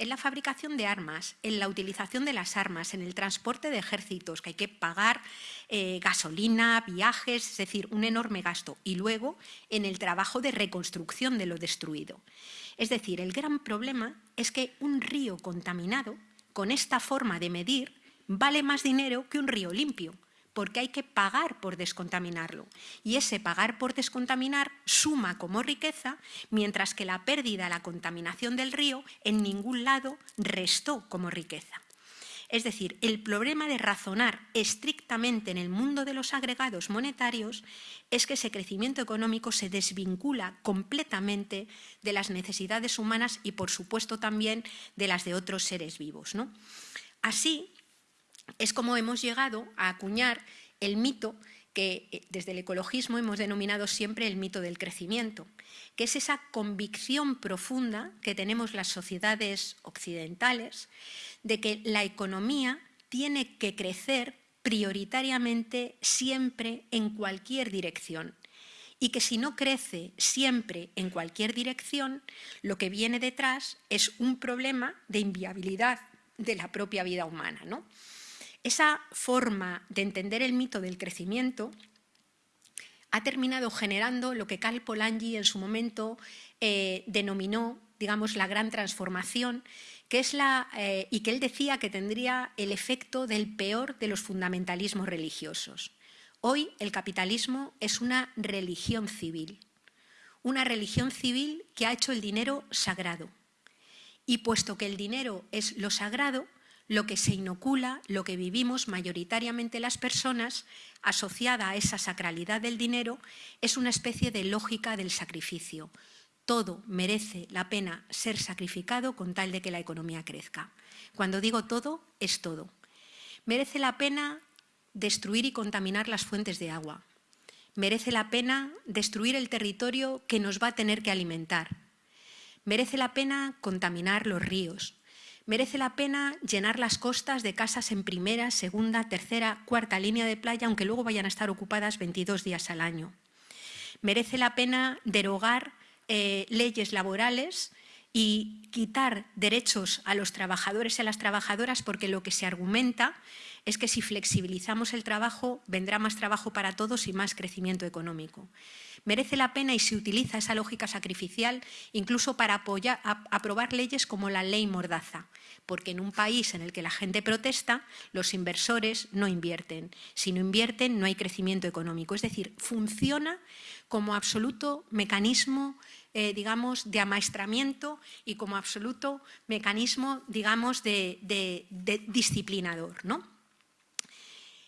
en la fabricación de armas, en la utilización de las armas, en el transporte de ejércitos, que hay que pagar eh, gasolina, viajes, es decir, un enorme gasto, y luego en el trabajo de reconstrucción de lo destruido. Es decir, el gran problema es que un río contaminado, con esta forma de medir, vale más dinero que un río limpio, porque hay que pagar por descontaminarlo. Y ese pagar por descontaminar suma como riqueza, mientras que la pérdida, la contaminación del río, en ningún lado restó como riqueza. Es decir, el problema de razonar estrictamente en el mundo de los agregados monetarios es que ese crecimiento económico se desvincula completamente de las necesidades humanas y, por supuesto, también de las de otros seres vivos. ¿no? Así, es como hemos llegado a acuñar el mito que eh, desde el ecologismo hemos denominado siempre el mito del crecimiento, que es esa convicción profunda que tenemos las sociedades occidentales de que la economía tiene que crecer prioritariamente siempre en cualquier dirección y que si no crece siempre en cualquier dirección, lo que viene detrás es un problema de inviabilidad de la propia vida humana. ¿no? Esa forma de entender el mito del crecimiento ha terminado generando lo que Carl Polanyi en su momento eh, denominó digamos, la gran transformación, que es la, eh, y que él decía que tendría el efecto del peor de los fundamentalismos religiosos. Hoy el capitalismo es una religión civil, una religión civil que ha hecho el dinero sagrado. Y puesto que el dinero es lo sagrado, lo que se inocula, lo que vivimos mayoritariamente las personas, asociada a esa sacralidad del dinero, es una especie de lógica del sacrificio. Todo merece la pena ser sacrificado con tal de que la economía crezca. Cuando digo todo, es todo. Merece la pena destruir y contaminar las fuentes de agua. Merece la pena destruir el territorio que nos va a tener que alimentar. Merece la pena contaminar los ríos, Merece la pena llenar las costas de casas en primera, segunda, tercera, cuarta línea de playa, aunque luego vayan a estar ocupadas 22 días al año. Merece la pena derogar eh, leyes laborales y quitar derechos a los trabajadores y a las trabajadoras porque lo que se argumenta es que si flexibilizamos el trabajo vendrá más trabajo para todos y más crecimiento económico. Merece la pena y se utiliza esa lógica sacrificial incluso para aprobar leyes como la ley Mordaza, porque en un país en el que la gente protesta, los inversores no invierten. Si no invierten, no hay crecimiento económico. Es decir, funciona como absoluto mecanismo eh, digamos, de amaestramiento y como absoluto mecanismo, digamos, de, disciplinador. ¿no?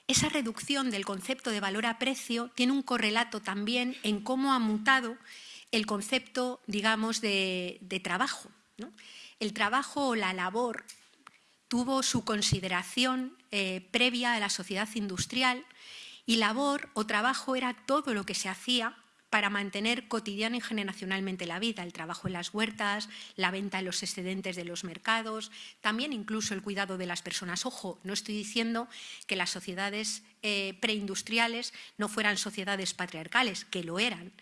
Esa reducción del concepto de valor a precio tiene un correlato también en cómo ha mutado el concepto, digamos, de, trabajo. El trabajo o la labor tuvo su consideración eh, previa a la sociedad industrial y labor o trabajo era todo lo que se hacía para mantener cotidiana y generacionalmente la vida, el trabajo en las huertas, la venta de los excedentes de los mercados, también incluso el cuidado de las personas. Ojo, no estoy diciendo que las sociedades eh, preindustriales no fueran sociedades patriarcales, que lo eran,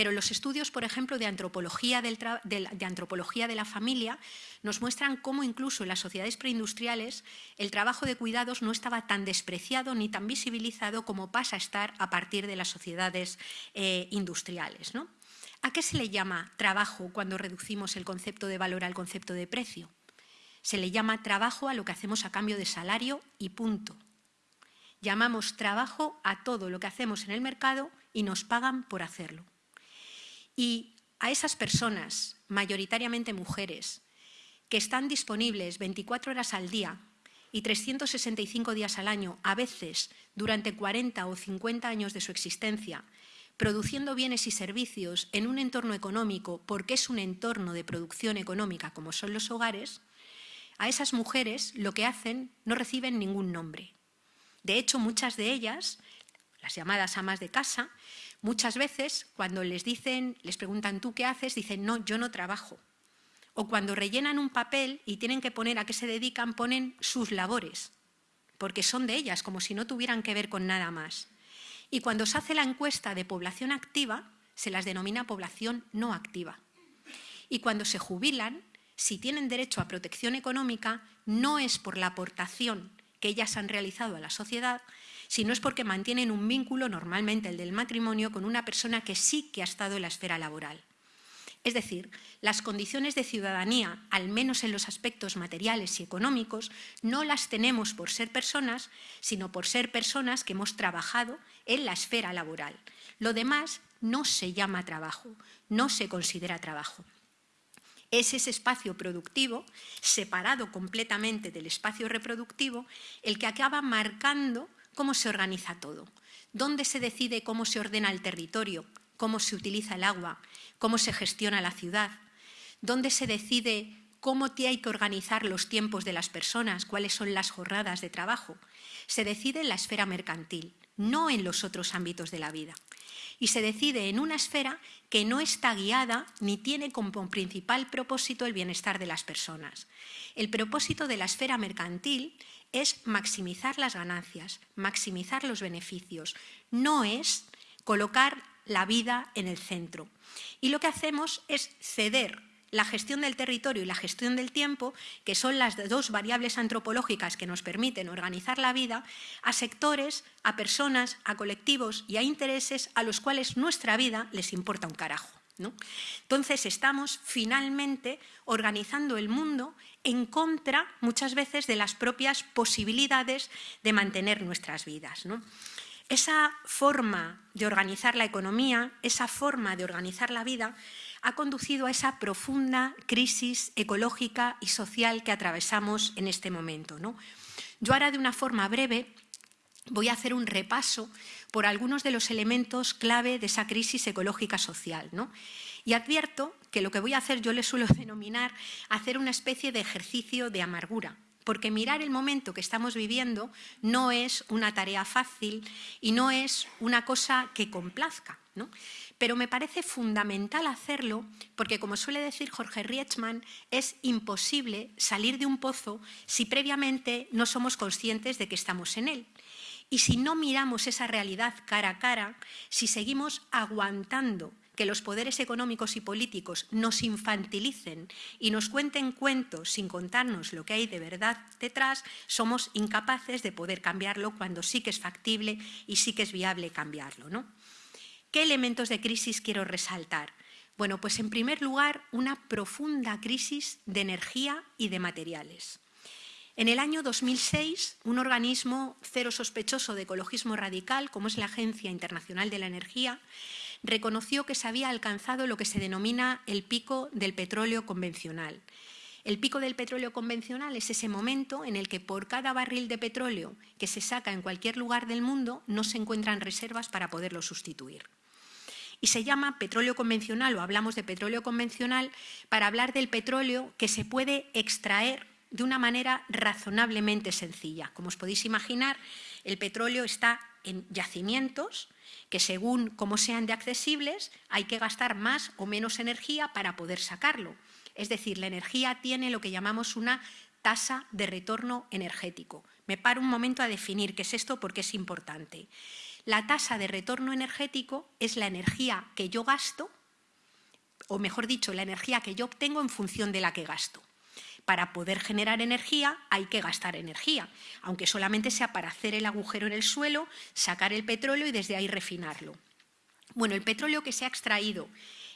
pero los estudios, por ejemplo, de antropología, de antropología de la familia nos muestran cómo incluso en las sociedades preindustriales el trabajo de cuidados no estaba tan despreciado ni tan visibilizado como pasa a estar a partir de las sociedades eh, industriales. ¿no? ¿A qué se le llama trabajo cuando reducimos el concepto de valor al concepto de precio? Se le llama trabajo a lo que hacemos a cambio de salario y punto. Llamamos trabajo a todo lo que hacemos en el mercado y nos pagan por hacerlo. Y a esas personas, mayoritariamente mujeres, que están disponibles 24 horas al día y 365 días al año, a veces durante 40 o 50 años de su existencia, produciendo bienes y servicios en un entorno económico porque es un entorno de producción económica como son los hogares, a esas mujeres lo que hacen no reciben ningún nombre. De hecho, muchas de ellas, las llamadas amas de casa, muchas veces cuando les dicen, les preguntan ¿tú qué haces? dicen no, yo no trabajo o cuando rellenan un papel y tienen que poner a qué se dedican, ponen sus labores, porque son de ellas, como si no tuvieran que ver con nada más. Y cuando se hace la encuesta de población activa, se las denomina población no activa. Y cuando se jubilan, si tienen derecho a protección económica, no es por la aportación que ellas han realizado a la sociedad, sino es porque mantienen un vínculo, normalmente el del matrimonio, con una persona que sí que ha estado en la esfera laboral. Es decir, las condiciones de ciudadanía, al menos en los aspectos materiales y económicos, no las tenemos por ser personas, sino por ser personas que hemos trabajado en la esfera laboral. Lo demás no se llama trabajo, no se considera trabajo. Es ese espacio productivo, separado completamente del espacio reproductivo, el que acaba marcando cómo se organiza todo, dónde se decide cómo se ordena el territorio, cómo se utiliza el agua, cómo se gestiona la ciudad, dónde se decide cómo hay que organizar los tiempos de las personas, cuáles son las jornadas de trabajo. Se decide en la esfera mercantil, no en los otros ámbitos de la vida. Y se decide en una esfera que no está guiada ni tiene como principal propósito el bienestar de las personas. El propósito de la esfera mercantil es maximizar las ganancias, maximizar los beneficios, no es colocar la vida en el centro. Y lo que hacemos es ceder la gestión del territorio y la gestión del tiempo, que son las dos variables antropológicas que nos permiten organizar la vida, a sectores, a personas, a colectivos y a intereses a los cuales nuestra vida les importa un carajo. Entonces estamos finalmente organizando el mundo en contra muchas veces de las propias posibilidades de mantener nuestras vidas. Esa forma de organizar la economía, esa forma de organizar la vida, ha conducido a esa profunda crisis ecológica y social que atravesamos en este momento. ¿no? Yo ahora de una forma breve voy a hacer un repaso por algunos de los elementos clave de esa crisis ecológica social. ¿no? Y advierto que lo que voy a hacer yo le suelo denominar hacer una especie de ejercicio de amargura, porque mirar el momento que estamos viviendo no es una tarea fácil y no es una cosa que complazca. Pero me parece fundamental hacerlo porque, como suele decir Jorge Rietzmann, es imposible salir de un pozo si previamente no somos conscientes de que estamos en él. Y si no miramos esa realidad cara a cara, si seguimos aguantando que los poderes económicos y políticos nos infantilicen y nos cuenten cuentos sin contarnos lo que hay de verdad detrás, somos incapaces de poder cambiarlo cuando sí que es factible y sí que es viable cambiarlo. ¿no? ¿Qué elementos de crisis quiero resaltar? Bueno, pues en primer lugar, una profunda crisis de energía y de materiales. En el año 2006, un organismo cero sospechoso de ecologismo radical, como es la Agencia Internacional de la Energía, reconoció que se había alcanzado lo que se denomina el pico del petróleo convencional. El pico del petróleo convencional es ese momento en el que por cada barril de petróleo que se saca en cualquier lugar del mundo no se encuentran reservas para poderlo sustituir. Y se llama petróleo convencional o hablamos de petróleo convencional para hablar del petróleo que se puede extraer de una manera razonablemente sencilla. Como os podéis imaginar, el petróleo está en yacimientos que según cómo sean de accesibles hay que gastar más o menos energía para poder sacarlo. Es decir, la energía tiene lo que llamamos una tasa de retorno energético. Me paro un momento a definir qué es esto porque es importante. La tasa de retorno energético es la energía que yo gasto, o mejor dicho, la energía que yo obtengo en función de la que gasto. Para poder generar energía hay que gastar energía, aunque solamente sea para hacer el agujero en el suelo, sacar el petróleo y desde ahí refinarlo. Bueno, el petróleo que se ha extraído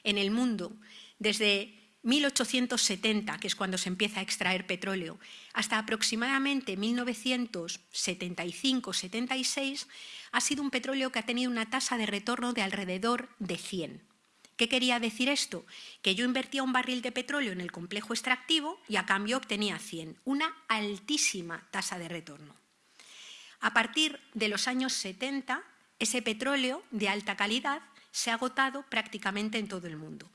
en el mundo desde 1870, que es cuando se empieza a extraer petróleo, hasta aproximadamente 1975-76, ha sido un petróleo que ha tenido una tasa de retorno de alrededor de 100. ¿Qué quería decir esto? Que yo invertía un barril de petróleo en el complejo extractivo y a cambio obtenía 100, una altísima tasa de retorno. A partir de los años 70, ese petróleo de alta calidad se ha agotado prácticamente en todo el mundo.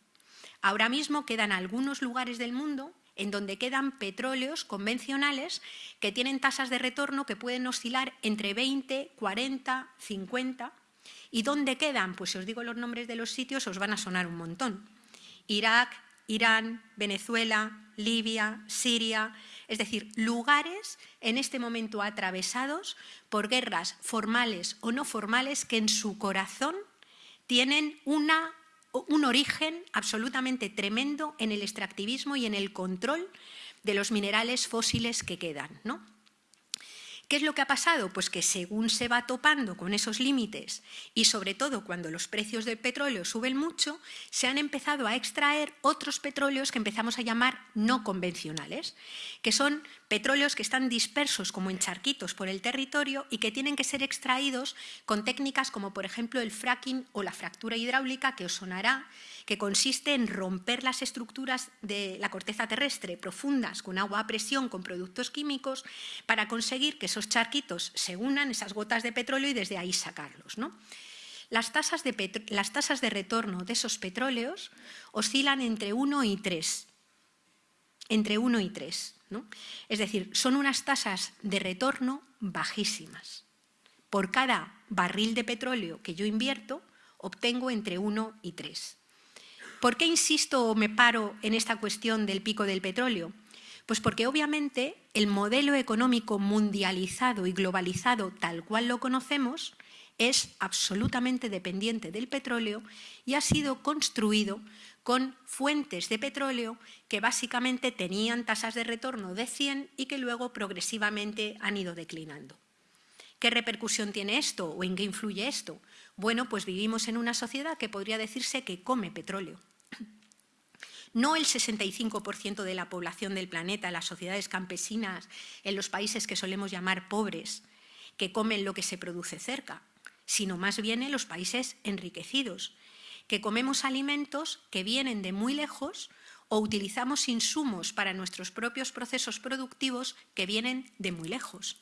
Ahora mismo quedan algunos lugares del mundo en donde quedan petróleos convencionales que tienen tasas de retorno que pueden oscilar entre 20, 40, 50 ¿Y dónde quedan? Pues si os digo los nombres de los sitios os van a sonar un montón. Irak, Irán, Venezuela, Libia, Siria, es decir, lugares en este momento atravesados por guerras formales o no formales que en su corazón tienen una, un origen absolutamente tremendo en el extractivismo y en el control de los minerales fósiles que quedan. ¿no? ¿Qué es lo que ha pasado? Pues que según se va topando con esos límites y sobre todo cuando los precios del petróleo suben mucho, se han empezado a extraer otros petróleos que empezamos a llamar no convencionales, que son petróleos que están dispersos como en charquitos por el territorio y que tienen que ser extraídos con técnicas como por ejemplo el fracking o la fractura hidráulica que os sonará, que consiste en romper las estructuras de la corteza terrestre profundas con agua a presión, con productos químicos, para conseguir que esos charquitos se unan, esas gotas de petróleo, y desde ahí sacarlos. ¿no? Las, tasas de retorno de esos petróleos oscilan entre 1 y 3. Entre 1 y 3. ¿no? Es decir, son unas tasas de retorno bajísimas. Por cada barril de petróleo que yo invierto, obtengo entre 1 y 3. ¿Por qué insisto o me paro en esta cuestión del pico del petróleo? Pues porque obviamente el modelo económico mundializado y globalizado tal cual lo conocemos es absolutamente dependiente del petróleo y ha sido construido con fuentes de petróleo que básicamente tenían tasas de retorno de 100 y que luego progresivamente han ido declinando. ¿Qué repercusión tiene esto o en qué influye esto? Bueno, pues vivimos en una sociedad que podría decirse que come petróleo. No el 65% de la población del planeta, las sociedades campesinas, en los países que solemos llamar pobres, que comen lo que se produce cerca, sino más bien en los países enriquecidos, que comemos alimentos que vienen de muy lejos o utilizamos insumos para nuestros propios procesos productivos que vienen de muy lejos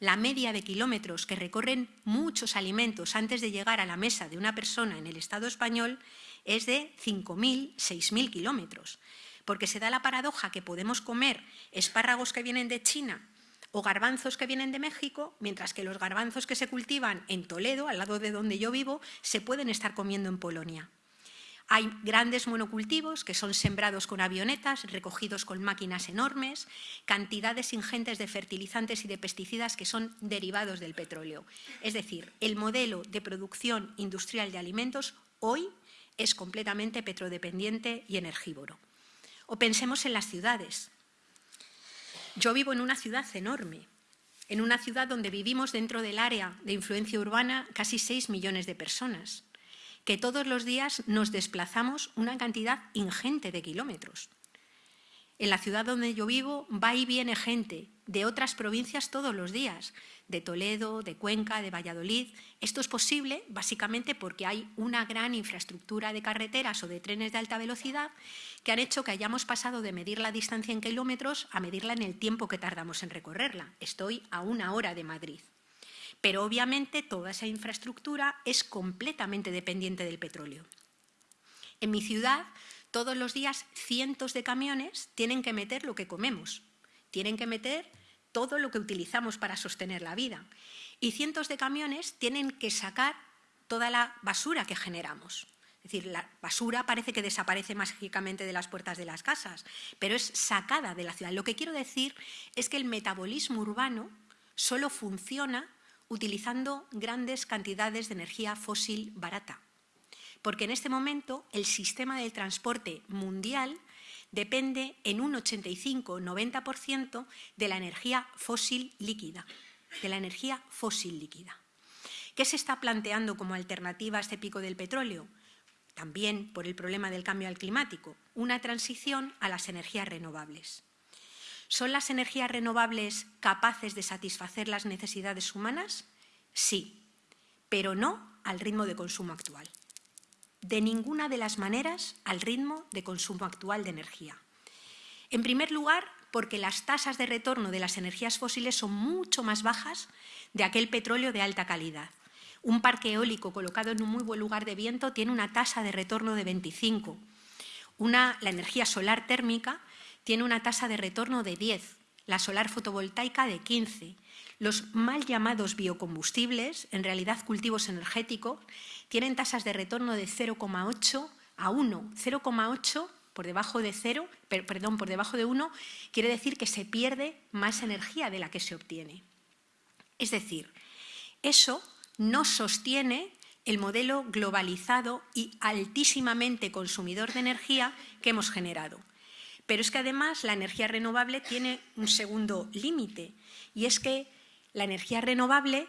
la media de kilómetros que recorren muchos alimentos antes de llegar a la mesa de una persona en el Estado español es de 5.000, 6.000 kilómetros. porque se da la paradoja que podemos comer espárragos que vienen de China o garbanzos que vienen de México, mientras que los garbanzos que se cultivan en Toledo, al lado de donde yo vivo, se pueden estar comiendo en Polonia. Hay grandes monocultivos que son sembrados con avionetas, recogidos con máquinas enormes, cantidades ingentes de fertilizantes y de pesticidas que son derivados del petróleo. Es decir, el modelo de producción industrial de alimentos hoy es completamente petrodependiente y energívoro. O pensemos en las ciudades. Yo vivo en una ciudad enorme, en una ciudad donde vivimos dentro del área de influencia urbana casi 6 millones de personas que todos los días nos desplazamos una cantidad ingente de kilómetros. En la ciudad donde yo vivo va y viene gente de otras provincias todos los días, de Toledo, de Cuenca, de Valladolid. Esto es posible básicamente porque hay una gran infraestructura de carreteras o de trenes de alta velocidad que han hecho que hayamos pasado de medir la distancia en kilómetros a medirla en el tiempo que tardamos en recorrerla. Estoy a una hora de Madrid. Pero obviamente toda esa infraestructura es completamente dependiente del petróleo. En mi ciudad, todos los días cientos de camiones tienen que meter lo que comemos, tienen que meter todo lo que utilizamos para sostener la vida. Y cientos de camiones tienen que sacar toda la basura que generamos. Es decir, la basura parece que desaparece mágicamente de las puertas de las casas, pero es sacada de la ciudad. Lo que quiero decir es que el metabolismo urbano solo funciona utilizando grandes cantidades de energía fósil barata. Porque en este momento el sistema del transporte mundial depende en un 85-90% de la energía fósil líquida, de la energía fósil líquida. ¿Qué se está planteando como alternativa a este pico del petróleo? También por el problema del cambio climático, una transición a las energías renovables. ¿Son las energías renovables capaces de satisfacer las necesidades humanas? Sí, pero no al ritmo de consumo actual. De ninguna de las maneras al ritmo de consumo actual de energía. En primer lugar, porque las tasas de retorno de las energías fósiles son mucho más bajas de aquel petróleo de alta calidad. Un parque eólico colocado en un muy buen lugar de viento tiene una tasa de retorno de 25. Una, la energía solar térmica tiene una tasa de retorno de 10, la solar fotovoltaica de 15. Los mal llamados biocombustibles, en realidad cultivos energéticos, tienen tasas de retorno de 0,8 a 1. 0,8 por debajo de 0, perdón, por debajo de 1, quiere decir que se pierde más energía de la que se obtiene. Es decir, eso no sostiene el modelo globalizado y altísimamente consumidor de energía que hemos generado. Pero es que además la energía renovable tiene un segundo límite y es que la energía renovable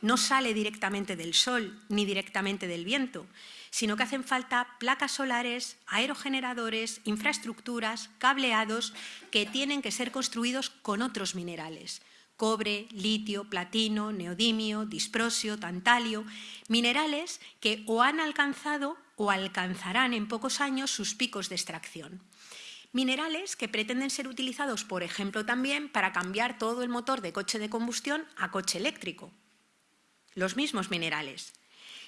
no sale directamente del sol ni directamente del viento, sino que hacen falta placas solares, aerogeneradores, infraestructuras, cableados que tienen que ser construidos con otros minerales, cobre, litio, platino, neodimio, disprosio, tantalio, minerales que o han alcanzado o alcanzarán en pocos años sus picos de extracción. Minerales que pretenden ser utilizados, por ejemplo, también para cambiar todo el motor de coche de combustión a coche eléctrico. Los mismos minerales.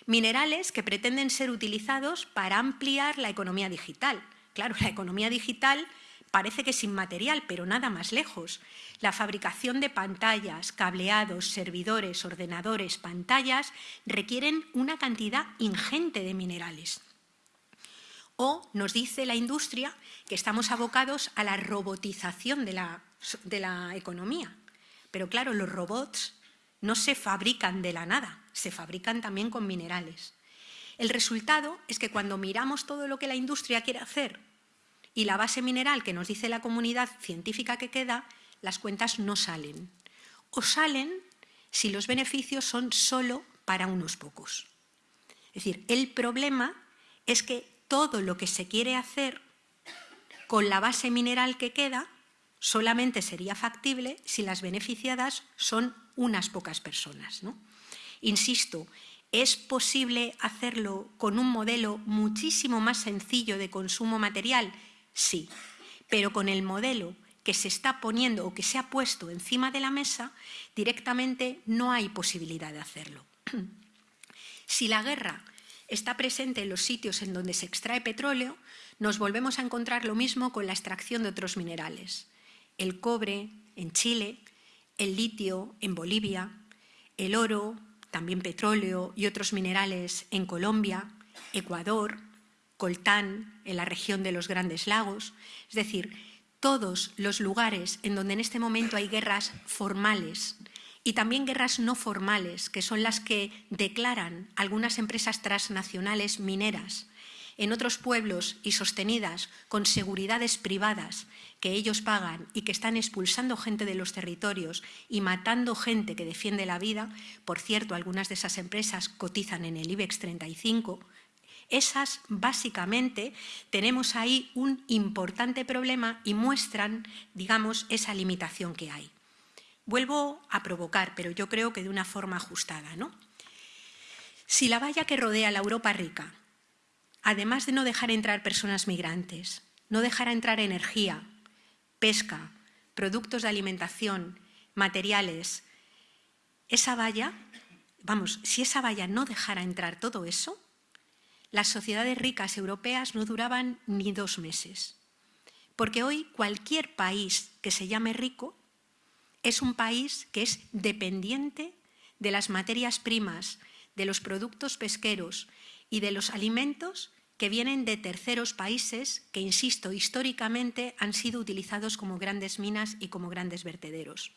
Minerales que pretenden ser utilizados para ampliar la economía digital. Claro, la economía digital parece que es inmaterial, pero nada más lejos. La fabricación de pantallas, cableados, servidores, ordenadores, pantallas requieren una cantidad ingente de minerales. O nos dice la industria que estamos abocados a la robotización de la, de la economía. Pero claro, los robots no se fabrican de la nada, se fabrican también con minerales. El resultado es que cuando miramos todo lo que la industria quiere hacer y la base mineral que nos dice la comunidad científica que queda, las cuentas no salen. O salen si los beneficios son solo para unos pocos. Es decir, el problema es que todo lo que se quiere hacer con la base mineral que queda solamente sería factible si las beneficiadas son unas pocas personas. Insisto, ¿es posible hacerlo con un modelo muchísimo más sencillo de consumo material? Sí, pero con el modelo que se está poniendo o que se ha puesto encima de la mesa, directamente no hay posibilidad de hacerlo. Si la guerra está presente en los sitios en donde se extrae petróleo, nos volvemos a encontrar lo mismo con la extracción de otros minerales. El cobre en Chile, el litio en Bolivia, el oro, también petróleo y otros minerales en Colombia, Ecuador, coltán en la región de los Grandes Lagos. Es decir, todos los lugares en donde en este momento hay guerras formales y también guerras no formales, que son las que declaran algunas empresas transnacionales mineras en otros pueblos y sostenidas con seguridades privadas que ellos pagan y que están expulsando gente de los territorios y matando gente que defiende la vida, por cierto, algunas de esas empresas cotizan en el IBEX 35, esas, básicamente, tenemos ahí un importante problema y muestran, digamos, esa limitación que hay. Vuelvo a provocar, pero yo creo que de una forma ajustada. ¿no? Si la valla que rodea la Europa rica, además de no dejar entrar personas migrantes, no dejar entrar energía, pesca, productos de alimentación, materiales, esa valla, vamos, si esa valla no dejara entrar todo eso, las sociedades ricas europeas no duraban ni dos meses. Porque hoy cualquier país que se llame rico es un país que es dependiente de las materias primas, de los productos pesqueros y de los alimentos que vienen de terceros países que, insisto, históricamente han sido utilizados como grandes minas y como grandes vertederos.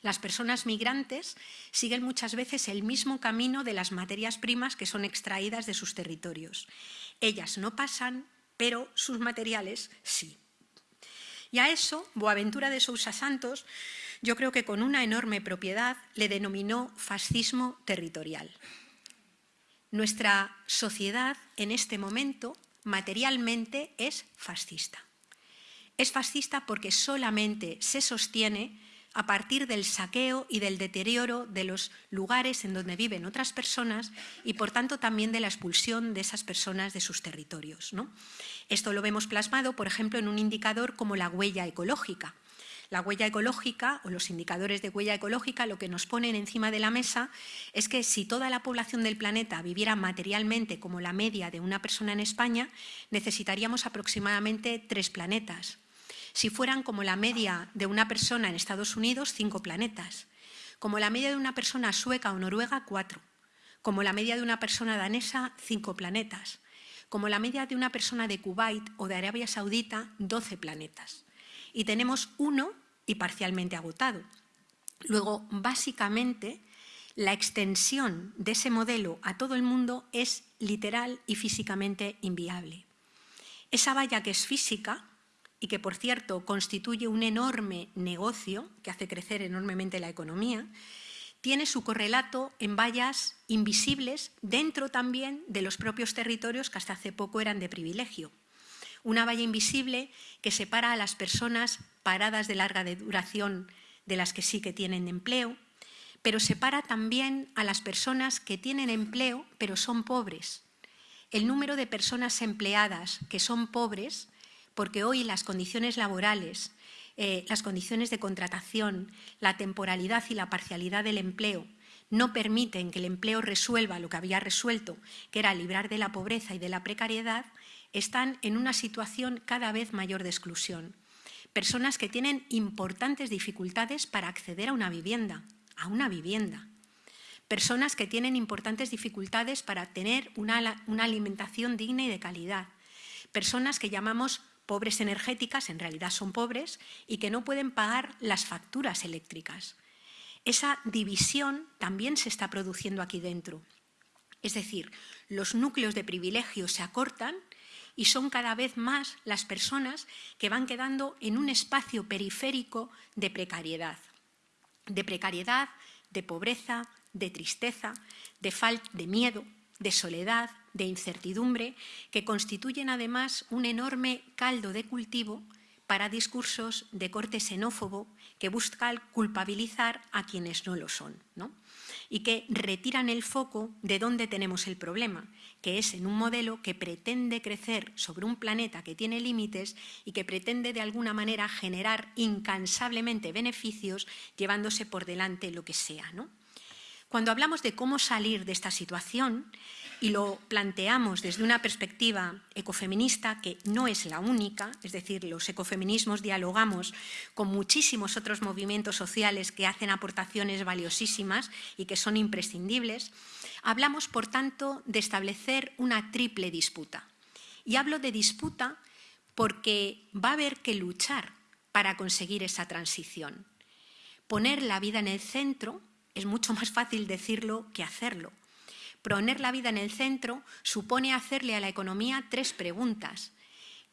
Las personas migrantes siguen muchas veces el mismo camino de las materias primas que son extraídas de sus territorios. Ellas no pasan, pero sus materiales sí. Y a eso, Boaventura de Sousa Santos, yo creo que con una enorme propiedad, le denominó fascismo territorial. Nuestra sociedad en este momento materialmente es fascista. Es fascista porque solamente se sostiene a partir del saqueo y del deterioro de los lugares en donde viven otras personas y, por tanto, también de la expulsión de esas personas de sus territorios. Esto lo vemos plasmado, por ejemplo, en un indicador como la huella ecológica. La huella ecológica o los indicadores de huella ecológica lo que nos ponen encima de la mesa es que si toda la población del planeta viviera materialmente como la media de una persona en España, necesitaríamos aproximadamente tres planetas. Si fueran como la media de una persona en Estados Unidos, cinco planetas. Como la media de una persona sueca o noruega, cuatro. Como la media de una persona danesa, cinco planetas. Como la media de una persona de Kuwait o de Arabia Saudita, doce planetas. Y tenemos uno y parcialmente agotado. Luego, básicamente, la extensión de ese modelo a todo el mundo es literal y físicamente inviable. Esa valla que es física y que, por cierto, constituye un enorme negocio que hace crecer enormemente la economía, tiene su correlato en vallas invisibles dentro también de los propios territorios que hasta hace poco eran de privilegio. Una valla invisible que separa a las personas paradas de larga duración de las que sí que tienen empleo, pero separa también a las personas que tienen empleo pero son pobres. El número de personas empleadas que son pobres porque hoy las condiciones laborales, eh, las condiciones de contratación, la temporalidad y la parcialidad del empleo no permiten que el empleo resuelva lo que había resuelto, que era librar de la pobreza y de la precariedad, están en una situación cada vez mayor de exclusión. Personas que tienen importantes dificultades para acceder a una vivienda, a una vivienda. Personas que tienen importantes dificultades para tener una, una alimentación digna y de calidad. Personas que llamamos pobres energéticas, en realidad son pobres, y que no pueden pagar las facturas eléctricas. Esa división también se está produciendo aquí dentro. Es decir, los núcleos de privilegio se acortan y son cada vez más las personas que van quedando en un espacio periférico de precariedad. De precariedad, de pobreza, de tristeza, de, de miedo, de soledad, de incertidumbre, que constituyen además un enorme caldo de cultivo para discursos de corte xenófobo que buscan culpabilizar a quienes no lo son y que retiran el foco de donde tenemos el problema, que es en un modelo que pretende crecer sobre un planeta que tiene límites y que pretende de alguna manera generar incansablemente beneficios llevándose por delante lo que sea. ¿no? Cuando hablamos de cómo salir de esta situación y lo planteamos desde una perspectiva ecofeminista, que no es la única, es decir, los ecofeminismos dialogamos con muchísimos otros movimientos sociales que hacen aportaciones valiosísimas y que son imprescindibles, hablamos, por tanto, de establecer una triple disputa. Y hablo de disputa porque va a haber que luchar para conseguir esa transición. Poner la vida en el centro es mucho más fácil decirlo que hacerlo. Poner la vida en el centro supone hacerle a la economía tres preguntas.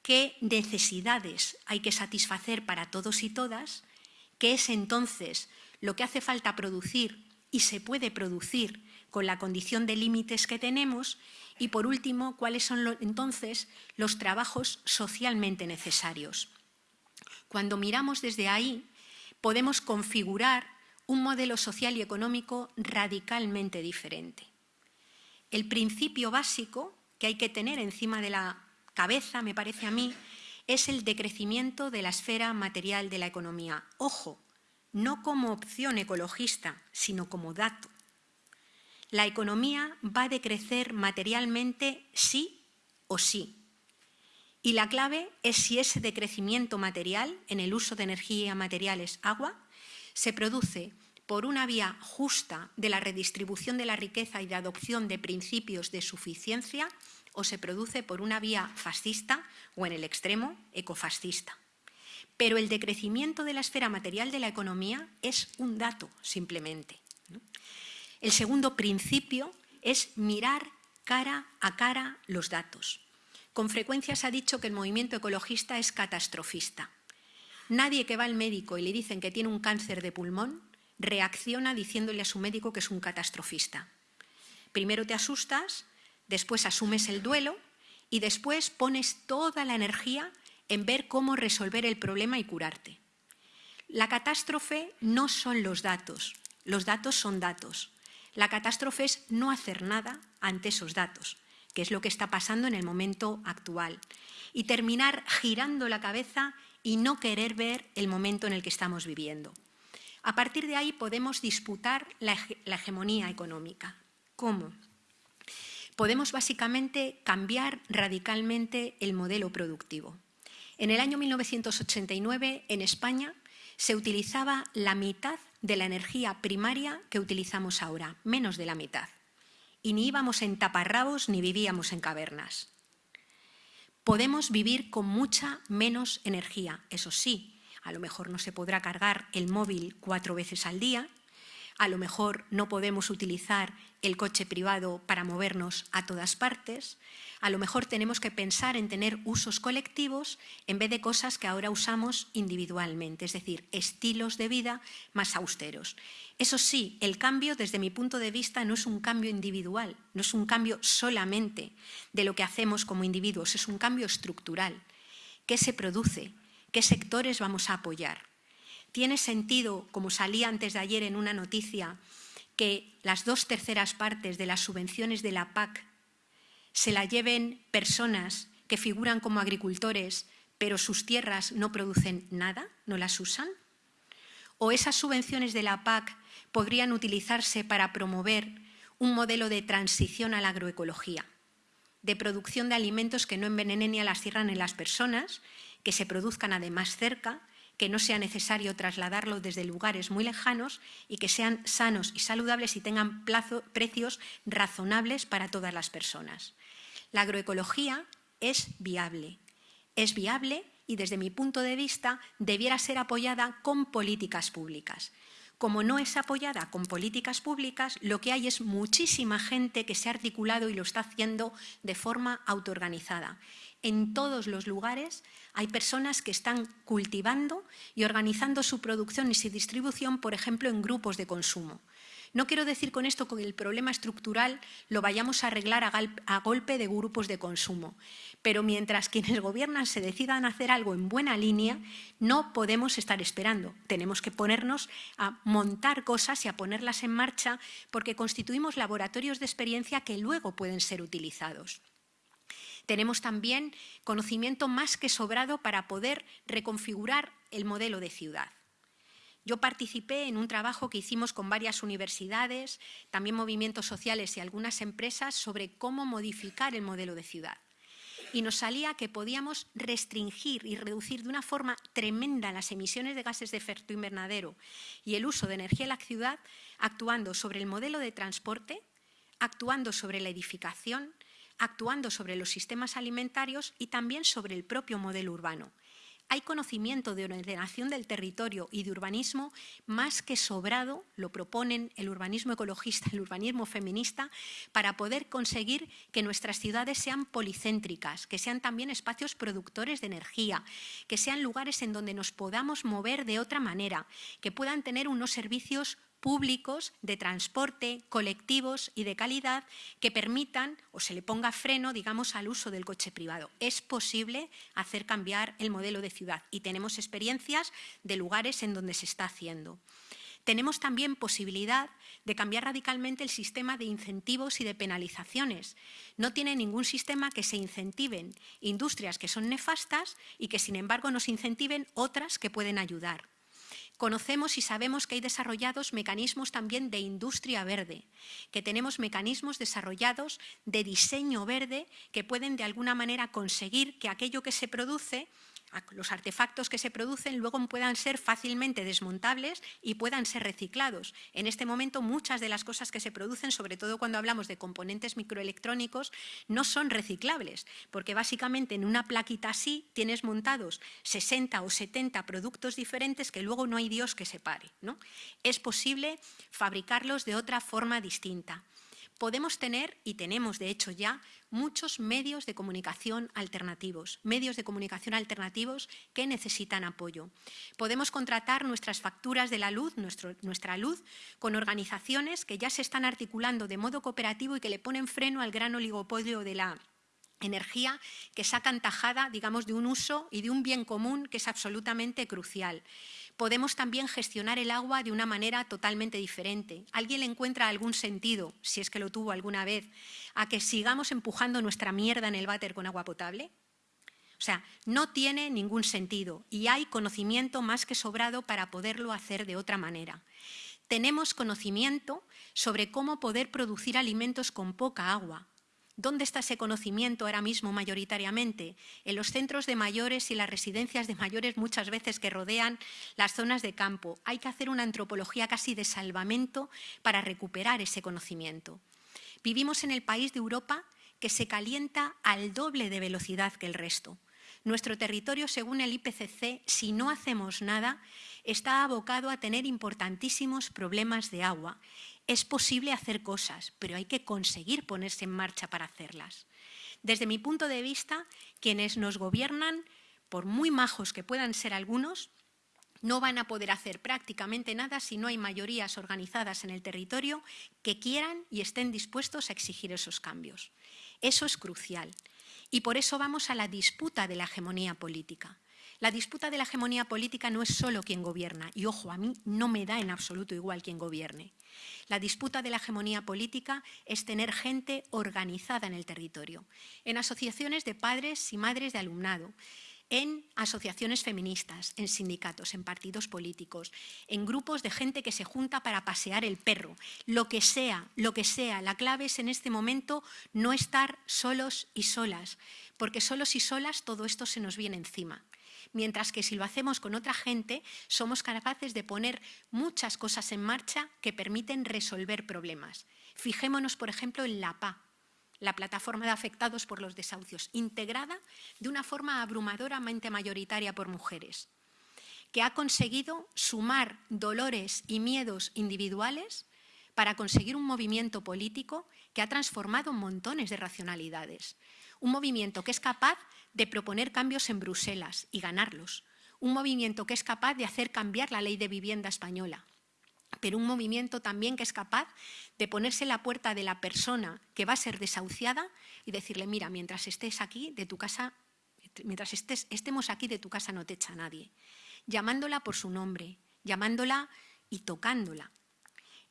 ¿Qué necesidades hay que satisfacer para todos y todas? ¿Qué es entonces lo que hace falta producir y se puede producir con la condición de límites que tenemos? Y por último, ¿cuáles son entonces los trabajos socialmente necesarios? Cuando miramos desde ahí, podemos configurar un modelo social y económico radicalmente diferente. El principio básico que hay que tener encima de la cabeza, me parece a mí, es el decrecimiento de la esfera material de la economía. Ojo, no como opción ecologista, sino como dato. La economía va a decrecer materialmente sí o sí. Y la clave es si ese decrecimiento material en el uso de energía materiales agua se produce por una vía justa de la redistribución de la riqueza y de adopción de principios de suficiencia o se produce por una vía fascista o en el extremo ecofascista. Pero el decrecimiento de la esfera material de la economía es un dato simplemente. El segundo principio es mirar cara a cara los datos. Con frecuencia se ha dicho que el movimiento ecologista es catastrofista. Nadie que va al médico y le dicen que tiene un cáncer de pulmón reacciona diciéndole a su médico que es un catastrofista. Primero te asustas, después asumes el duelo y después pones toda la energía en ver cómo resolver el problema y curarte. La catástrofe no son los datos, los datos son datos. La catástrofe es no hacer nada ante esos datos, que es lo que está pasando en el momento actual, y terminar girando la cabeza y no querer ver el momento en el que estamos viviendo. A partir de ahí podemos disputar la, hegemonía económica. ¿Cómo? Podemos básicamente cambiar radicalmente el modelo productivo. En el año 1989, en España, se utilizaba la mitad de la energía primaria que utilizamos ahora, menos de la mitad. Y ni íbamos en taparrabos ni vivíamos en cavernas podemos vivir con mucha menos energía. Eso sí, a lo mejor no se podrá cargar el móvil cuatro veces al día, a lo mejor no podemos utilizar el coche privado para movernos a todas partes, a lo mejor tenemos que pensar en tener usos colectivos en vez de cosas que ahora usamos individualmente, es decir, estilos de vida más austeros. Eso sí, el cambio desde mi punto de vista no es un cambio individual, no es un cambio solamente de lo que hacemos como individuos, es un cambio estructural. ¿Qué se produce? ¿Qué sectores vamos a apoyar? ¿Tiene sentido, como salía antes de ayer en una noticia, que las dos terceras partes de las subvenciones de la PAC se la lleven personas que figuran como agricultores, pero sus tierras no producen nada, no las usan? ¿O esas subvenciones de la PAC podrían utilizarse para promover un modelo de transición a la agroecología, de producción de alimentos que no envenenen ni a las tierras ni a las personas, que se produzcan además cerca que no sea necesario trasladarlo desde lugares muy lejanos y que sean sanos y saludables y tengan precios razonables para todas las personas. La agroecología es viable, es viable y desde mi punto de vista debiera ser apoyada con políticas públicas. Como no es apoyada con políticas públicas, lo que hay es muchísima gente que se ha articulado y lo está haciendo de forma autoorganizada en todos los lugares hay personas que están cultivando y organizando su producción y su distribución, por ejemplo, en grupos de consumo. No quiero decir con esto que el problema estructural lo vayamos a arreglar a, golpe de grupos de consumo, pero mientras quienes gobiernan se decidan hacer algo en buena línea, no podemos estar esperando. Tenemos que ponernos a montar cosas y a ponerlas en marcha porque constituimos laboratorios de experiencia que luego pueden ser utilizados. Tenemos también conocimiento más que sobrado para poder reconfigurar el modelo de ciudad. Yo participé en un trabajo que hicimos con varias universidades, también movimientos sociales y algunas empresas sobre cómo modificar el modelo de ciudad. Y nos salía que podíamos restringir y reducir de una forma tremenda las emisiones de gases de efecto invernadero y el uso de energía en la ciudad actuando sobre el modelo de transporte, actuando sobre la edificación, actuando sobre los sistemas alimentarios y también sobre el propio modelo urbano. Hay conocimiento de ordenación del territorio y de urbanismo más que sobrado, lo proponen el urbanismo ecologista, el urbanismo feminista, para poder conseguir que nuestras ciudades sean policéntricas, que sean también espacios productores de energía, que sean lugares en donde nos podamos mover de otra manera, que puedan tener unos servicios públicos de transporte, colectivos y de calidad que permitan o se le ponga freno, digamos, al uso del coche privado. Es posible hacer cambiar el modelo de ciudad y tenemos experiencias de lugares en donde se está haciendo. Tenemos también posibilidad de cambiar radicalmente el sistema de incentivos y de penalizaciones. No tiene ningún sistema que se incentiven industrias que son nefastas y que, sin embargo, nos incentiven otras que pueden ayudar. Conocemos y sabemos que hay desarrollados mecanismos también de industria verde, que tenemos mecanismos desarrollados de diseño verde que pueden de alguna manera conseguir que aquello que se produce los artefactos que se producen luego puedan ser fácilmente desmontables y puedan ser reciclados. En este momento muchas de las cosas que se producen, sobre todo cuando hablamos de componentes microelectrónicos, no son reciclables, porque básicamente en una plaquita así tienes montados 60 o 70 productos diferentes que luego no hay Dios que separe. ¿no? Es posible fabricarlos de otra forma distinta podemos tener, y tenemos de hecho ya, muchos medios de comunicación alternativos, medios de comunicación alternativos que necesitan apoyo. Podemos contratar nuestras facturas de la luz, nuestra luz, con organizaciones que ya se están articulando de modo cooperativo y que le ponen freno al gran oligopolio de la energía que sacan tajada, digamos, de un uso y de un bien común que es absolutamente crucial podemos también gestionar el agua de una manera totalmente diferente. ¿Alguien le encuentra algún sentido, si es que lo tuvo alguna vez, a que sigamos empujando nuestra mierda en el váter con agua potable? O sea, no tiene ningún sentido y hay conocimiento más que sobrado para poderlo hacer de otra manera. Tenemos conocimiento sobre cómo poder producir alimentos con poca agua, ¿Dónde está ese conocimiento ahora mismo mayoritariamente? En los centros de mayores y las residencias de mayores muchas veces que rodean las zonas de campo. Hay que hacer una antropología casi de salvamento para recuperar ese conocimiento. Vivimos en el país de Europa que se calienta al doble de velocidad que el resto. Nuestro territorio, según el IPCC, si no hacemos nada, está abocado a tener importantísimos problemas de agua es posible hacer cosas, pero hay que conseguir ponerse en marcha para hacerlas. Desde mi punto de vista, quienes nos gobiernan, por muy majos que puedan ser algunos, no van a poder hacer prácticamente nada si no hay mayorías organizadas en el territorio que quieran y estén dispuestos a exigir esos cambios. Eso es crucial. Y por eso vamos a la disputa de la hegemonía política. La disputa de la hegemonía política no es solo quien gobierna, y ojo, a mí no me da en absoluto igual quien gobierne. La disputa de la hegemonía política es tener gente organizada en el territorio, en asociaciones de padres y madres de alumnado, en asociaciones feministas, en sindicatos, en partidos políticos, en grupos de gente que se junta para pasear el perro, lo que sea, lo que sea. La clave es en este momento no estar solos y solas, porque solos y solas todo esto se nos viene encima mientras que si lo hacemos con otra gente, somos capaces de poner muchas cosas en marcha que permiten resolver problemas. Fijémonos, por ejemplo, en la PA, la plataforma de afectados por los desahucios, integrada de una forma abrumadoramente mayoritaria por mujeres, que ha conseguido sumar dolores y miedos individuales para conseguir un movimiento político que ha transformado montones de racionalidades. Un movimiento que es capaz de proponer cambios en Bruselas y ganarlos. Un movimiento que es capaz de hacer cambiar la ley de vivienda española, pero un movimiento también que es capaz de ponerse la puerta de la persona que va a ser desahuciada y decirle, mira, mientras estés aquí de tu casa, mientras estemos aquí de tu casa no te echa nadie, llamándola por su nombre, llamándola y tocándola.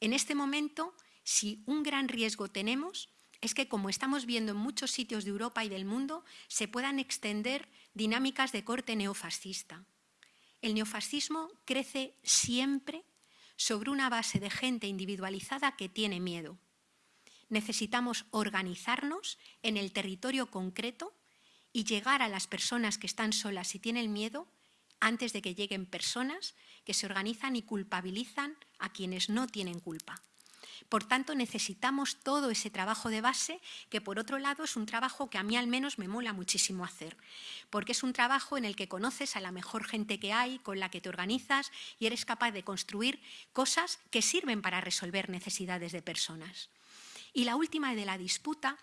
En este momento, si un gran riesgo tenemos, es que, como estamos viendo en muchos sitios de Europa y del mundo, se puedan extender dinámicas de corte neofascista. el neofascismo crece siempre sobre una base de gente individualizada que tiene miedo. Necesitamos organizarnos en el territorio concreto y llegar a las personas que están solas y tienen miedo antes de que lleguen personas que se organizan y culpabilizan a quienes no tienen culpa. Por tanto, necesitamos todo ese trabajo de base, que por otro lado es un trabajo que a mí al menos me mola muchísimo hacer, porque es un trabajo en el que conoces a la mejor gente que hay, con la que te organizas y eres capaz de construir cosas que sirven para resolver necesidades de personas. Y la última de la disputa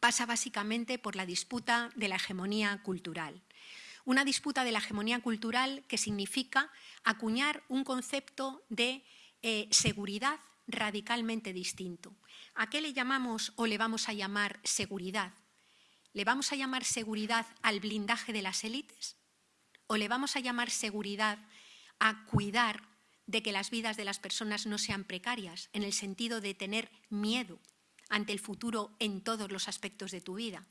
pasa básicamente por la disputa de la hegemonía cultural. Una disputa de la hegemonía cultural que significa acuñar un concepto de eh, seguridad radicalmente distinto. ¿A qué le llamamos o le vamos a llamar seguridad? ¿Le vamos a llamar seguridad al blindaje de las élites? ¿O le vamos a llamar seguridad a cuidar de que las vidas de las personas no sean precarias, en el sentido de tener miedo ante el futuro en todos los aspectos de tu vida?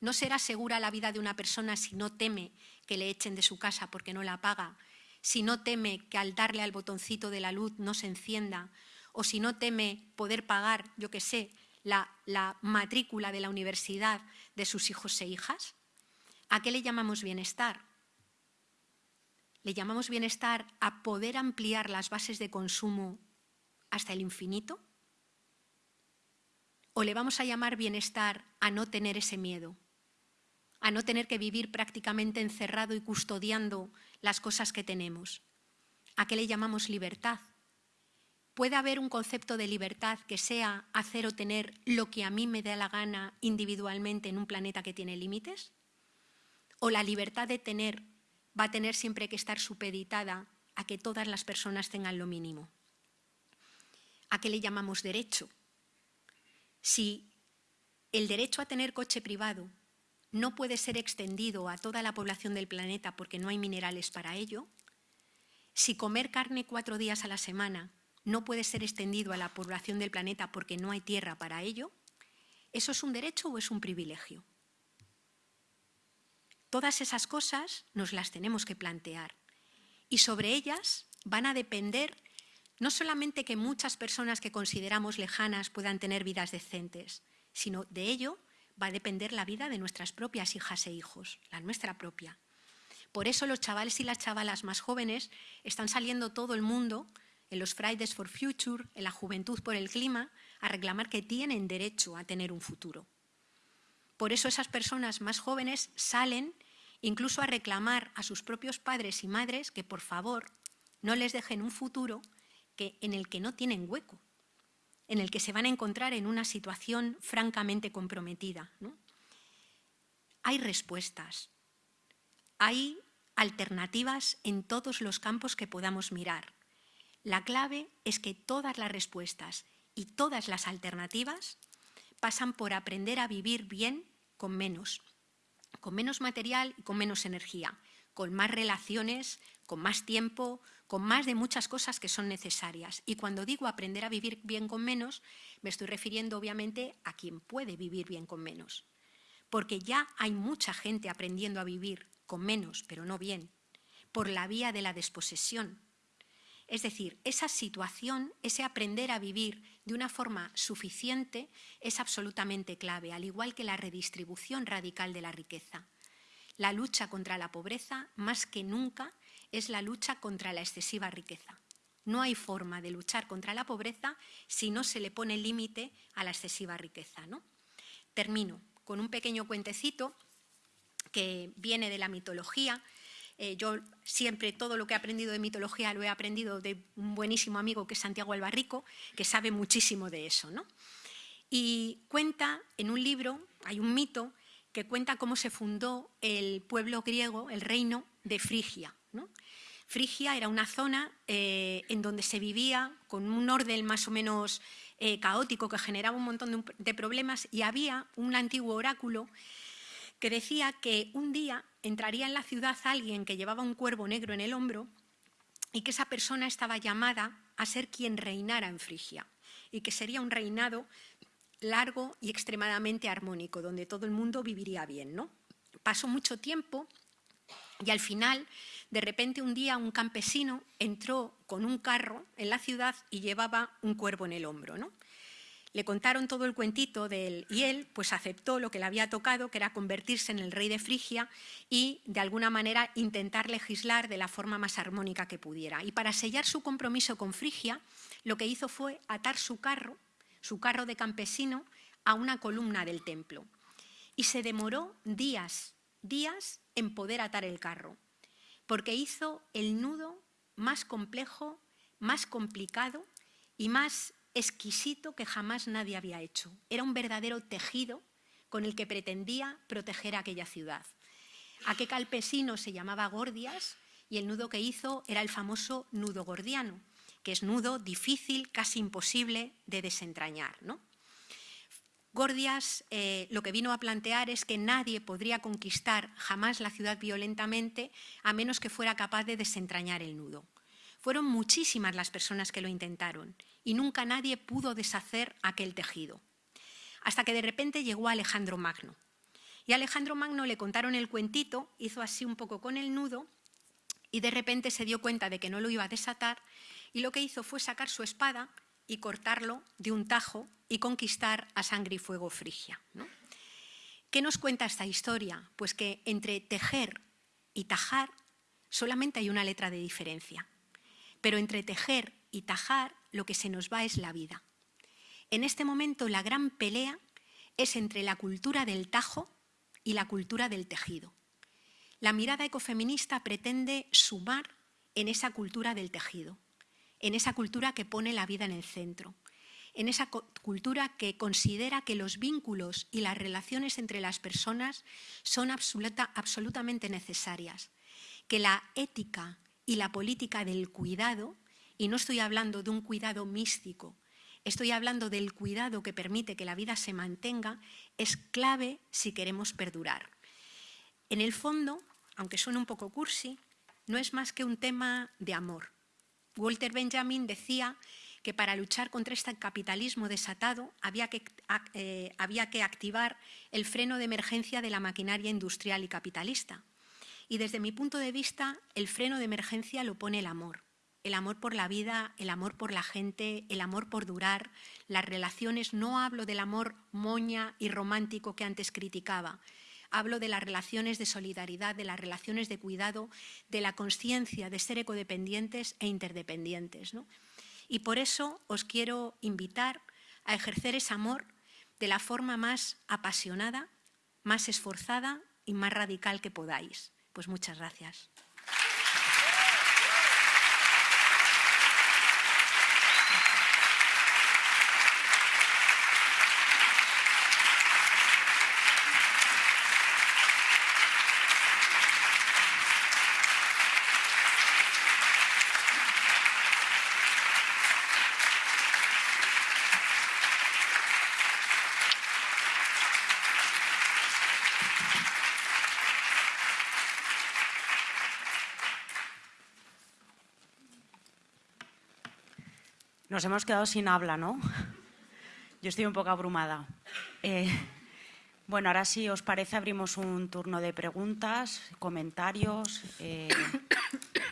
No será segura la vida de una persona si no teme que le echen de su casa porque no la paga, si no teme que al darle al botoncito de la luz no se encienda, o si no teme poder pagar, yo qué sé, la, la matrícula de la universidad de sus hijos e hijas? ¿A qué le llamamos bienestar? ¿Le llamamos bienestar a poder ampliar las bases de consumo hasta el infinito? ¿O le vamos a llamar bienestar a no tener ese miedo? A no tener que vivir prácticamente encerrado y custodiando las cosas que tenemos. ¿A qué le llamamos libertad? ¿Puede haber un concepto de libertad que sea hacer o tener lo que a mí me da la gana individualmente en un planeta que tiene límites? ¿O la libertad de tener va a tener siempre que estar supeditada a que todas las personas tengan lo mínimo? ¿A qué le llamamos derecho? Si el derecho a tener coche privado no puede ser extendido a toda la población del planeta porque no hay minerales para ello, si comer carne cuatro días a la semana no puede ser extendido a la población del planeta porque no hay tierra para ello, ¿eso es un derecho o es un privilegio? Todas esas cosas nos las tenemos que plantear y sobre ellas van a depender no solamente que muchas personas que consideramos lejanas puedan tener vidas decentes, sino de ello va a depender la vida de nuestras propias hijas e hijos, la nuestra propia. Por eso los chavales y las chavalas más jóvenes están saliendo todo el mundo en los Fridays for Future, en la Juventud por el Clima, a reclamar que tienen derecho a tener un futuro. Por eso esas personas más jóvenes salen incluso a reclamar a sus propios padres y madres que por favor no les dejen un futuro que, en el que no tienen hueco, en el que se van a encontrar en una situación francamente comprometida. Hay respuestas, hay alternativas en todos los campos que podamos mirar. La clave es que todas las respuestas y todas las alternativas pasan por aprender a vivir bien con menos, con menos material y con menos energía, con más relaciones, con más tiempo, con más de muchas cosas que son necesarias. Y cuando digo aprender a vivir bien con menos, me estoy refiriendo obviamente a quien puede vivir bien con menos. Porque ya hay mucha gente aprendiendo a vivir con menos, pero no bien, por la vía de la desposesión, es decir, esa situación, ese aprender a vivir de una forma suficiente es absolutamente clave, al igual que la redistribución radical de la riqueza. La lucha contra la pobreza, más que nunca, es la lucha contra la excesiva riqueza. No hay forma de luchar contra la pobreza si no se le pone límite a la excesiva riqueza. ¿no? Termino con un pequeño cuentecito que viene de la mitología eh, yo siempre todo lo que he aprendido de mitología lo he aprendido de un buenísimo amigo que es Santiago Albarrico, que sabe muchísimo de eso. ¿no? Y cuenta en un libro, hay un mito que cuenta cómo se fundó el pueblo griego, el reino de Frigia. Frigia era una zona eh, en donde se vivía con un orden más o menos eh, caótico que generaba un montón de problemas y había un antiguo oráculo que decía que un día entraría en la ciudad alguien que llevaba un cuervo negro en el hombro y que esa persona estaba llamada a ser quien reinara en Frigia y que sería un reinado largo y extremadamente armónico, donde todo el mundo viviría bien. ¿no? Pasó mucho tiempo Y al final, de repente un día un campesino entró con un carro en la ciudad y llevaba un cuervo en el hombro. ¿no? Le contaron todo el cuentito de él y él pues aceptó lo que le había tocado, que era convertirse en el rey de Frigia y de alguna manera intentar legislar de la forma más armónica que pudiera. Y para sellar su compromiso con Frigia, lo que hizo fue atar su carro, su carro de campesino, a una columna del templo. Y se demoró días, días en poder atar el carro, porque hizo el nudo más complejo, más complicado y más exquisito que jamás nadie había hecho. Era un verdadero tejido con el que pretendía proteger aquella ciudad. Aquel campesino se llamaba Gordias y el nudo que hizo era el famoso nudo gordiano, que es nudo difícil, casi imposible de desentrañar. ¿no? Gordias eh, lo que vino a plantear es que nadie podría conquistar jamás la ciudad violentamente a menos que fuera capaz de desentrañar el nudo. Fueron muchísimas las personas que lo intentaron y nunca nadie pudo deshacer aquel tejido. Hasta que de repente llegó Alejandro Magno. Y a Alejandro Magno le contaron el cuentito, hizo así un poco con el nudo y de repente se dio cuenta de que no lo iba a desatar y lo que hizo fue sacar su espada y cortarlo de un tajo y conquistar a sangre y fuego Frigia. ¿Qué nos cuenta esta historia? Pues que entre tejer y tajar solamente hay una letra de diferencia, pero entre tejer y tajar lo que se nos va es la vida. En este momento la gran pelea es entre la cultura del tajo y la cultura del tejido. La mirada ecofeminista pretende sumar en esa cultura del tejido en esa cultura que pone la vida en el centro, en esa cultura que considera que los vínculos y las relaciones entre las personas son absolutamente necesarias, que la ética y la política del cuidado, y no estoy hablando de un cuidado místico, estoy hablando del cuidado que permite que la vida se mantenga, es clave si queremos perdurar. En el fondo, aunque suene un poco cursi, no es más que un tema de amor, Walter Benjamin decía que para luchar contra este capitalismo desatado había que, eh, había que activar el freno de emergencia de la maquinaria industrial y capitalista. Y desde mi punto de vista, el freno de emergencia lo pone el amor. El amor por la vida, el amor por la gente, el amor por durar, las relaciones. No hablo del amor moña y romántico que antes criticaba, hablo de las relaciones de solidaridad, de las relaciones de cuidado, de la conciencia de ser ecodependientes e interdependientes. Y por eso os quiero invitar a ejercer ese amor de la forma más apasionada, más esforzada y más radical que podáis. Pues muchas gracias. Nos hemos quedado sin habla, ¿no? Yo estoy un poco abrumada. Eh, bueno, ahora sí, os parece, abrimos un turno de preguntas, comentarios. Eh,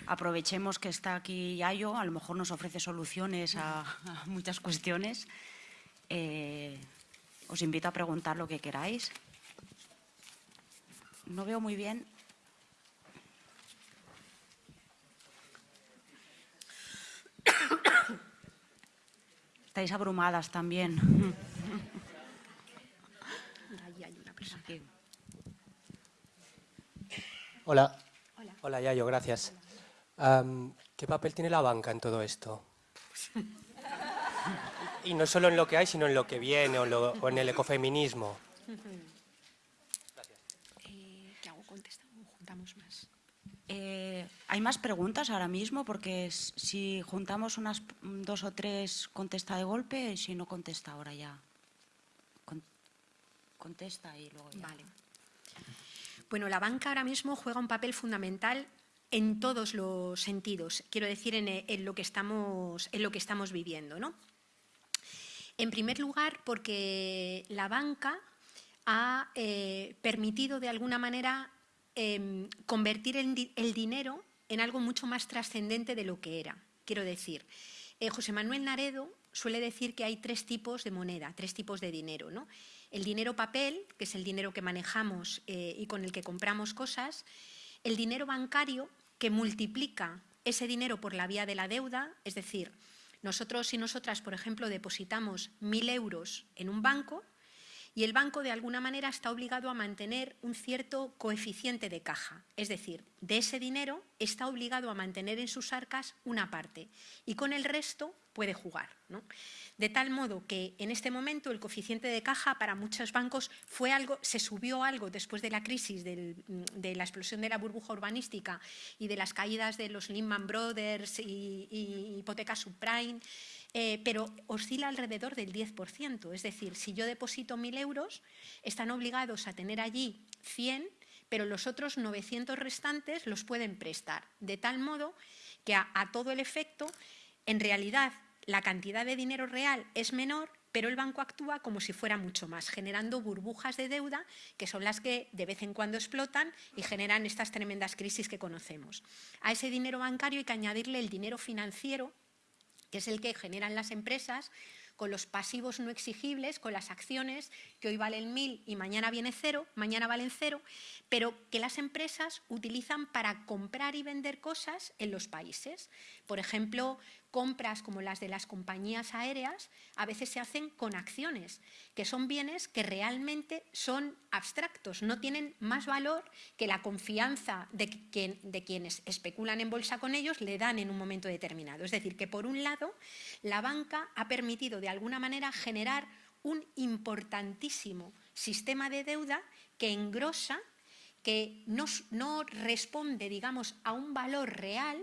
aprovechemos que está aquí Yayo, a lo mejor nos ofrece soluciones a, muchas cuestiones. Eh, os invito a preguntar lo que queráis. No veo muy bien. Estáis abrumadas también. Hola. Hola. Hola, Yayo, gracias. ¿Qué papel tiene la banca en todo esto? Y no solo en lo que hay, sino en lo que viene o, en el ecofeminismo. Gracias. Eh, ¿Qué hago? juntamos más? Eh, ¿Hay más preguntas ahora mismo? Porque si juntamos unas dos o tres, contesta de golpe, si no contesta ahora ya. contesta y luego ya. Vale. Bueno, la banca ahora mismo juega un papel fundamental en todos los sentidos, quiero decir, en, lo, que estamos, en lo que estamos viviendo. ¿no? En primer lugar, porque la banca ha eh, permitido de alguna manera em, convertir el, dinero en algo mucho más trascendente de lo que era. Quiero decir, eh, José Manuel Naredo suele decir que hay tres tipos de moneda, tres tipos de dinero. El dinero papel, que es el dinero que manejamos eh, y con el que compramos cosas, el dinero bancario, que multiplica ese dinero por la vía de la deuda, es decir, nosotros y nosotras, por ejemplo, depositamos mil euros en un banco y el banco de alguna manera está obligado a mantener un cierto coeficiente de caja, es decir, de ese dinero está obligado a mantener en sus arcas una parte y con el resto puede jugar. De tal modo que en este momento el coeficiente de caja para muchos bancos fue algo, se subió algo después de la crisis de la explosión de la burbuja urbanística y de las caídas de los Lehman Brothers y hipotecas subprime, eh, pero oscila alrededor del 10%. Es decir, si yo deposito 1.000 euros, están obligados a tener allí 100, pero los otros 900 restantes los pueden prestar. De tal modo que a, todo el efecto, en realidad, la cantidad de dinero real es menor, pero el banco actúa como si fuera mucho más, generando burbujas de deuda que son las que de vez en cuando explotan y generan estas tremendas crisis que conocemos. A ese dinero bancario hay que añadirle el dinero financiero que es el que generan las empresas con los pasivos no exigibles, con las acciones que hoy valen mil y mañana viene cero, mañana valen cero, pero que las empresas utilizan para comprar y vender cosas en los países. Por ejemplo, compras como las de las compañías aéreas a veces se hacen con acciones, que son bienes que realmente son abstractos, no tienen más valor que la confianza de, de quienes especulan en bolsa con ellos le dan en un momento determinado. Es decir, que por un lado la banca ha permitido de alguna manera generar un importantísimo sistema de deuda que engrosa, que no, no responde, digamos, a un valor real,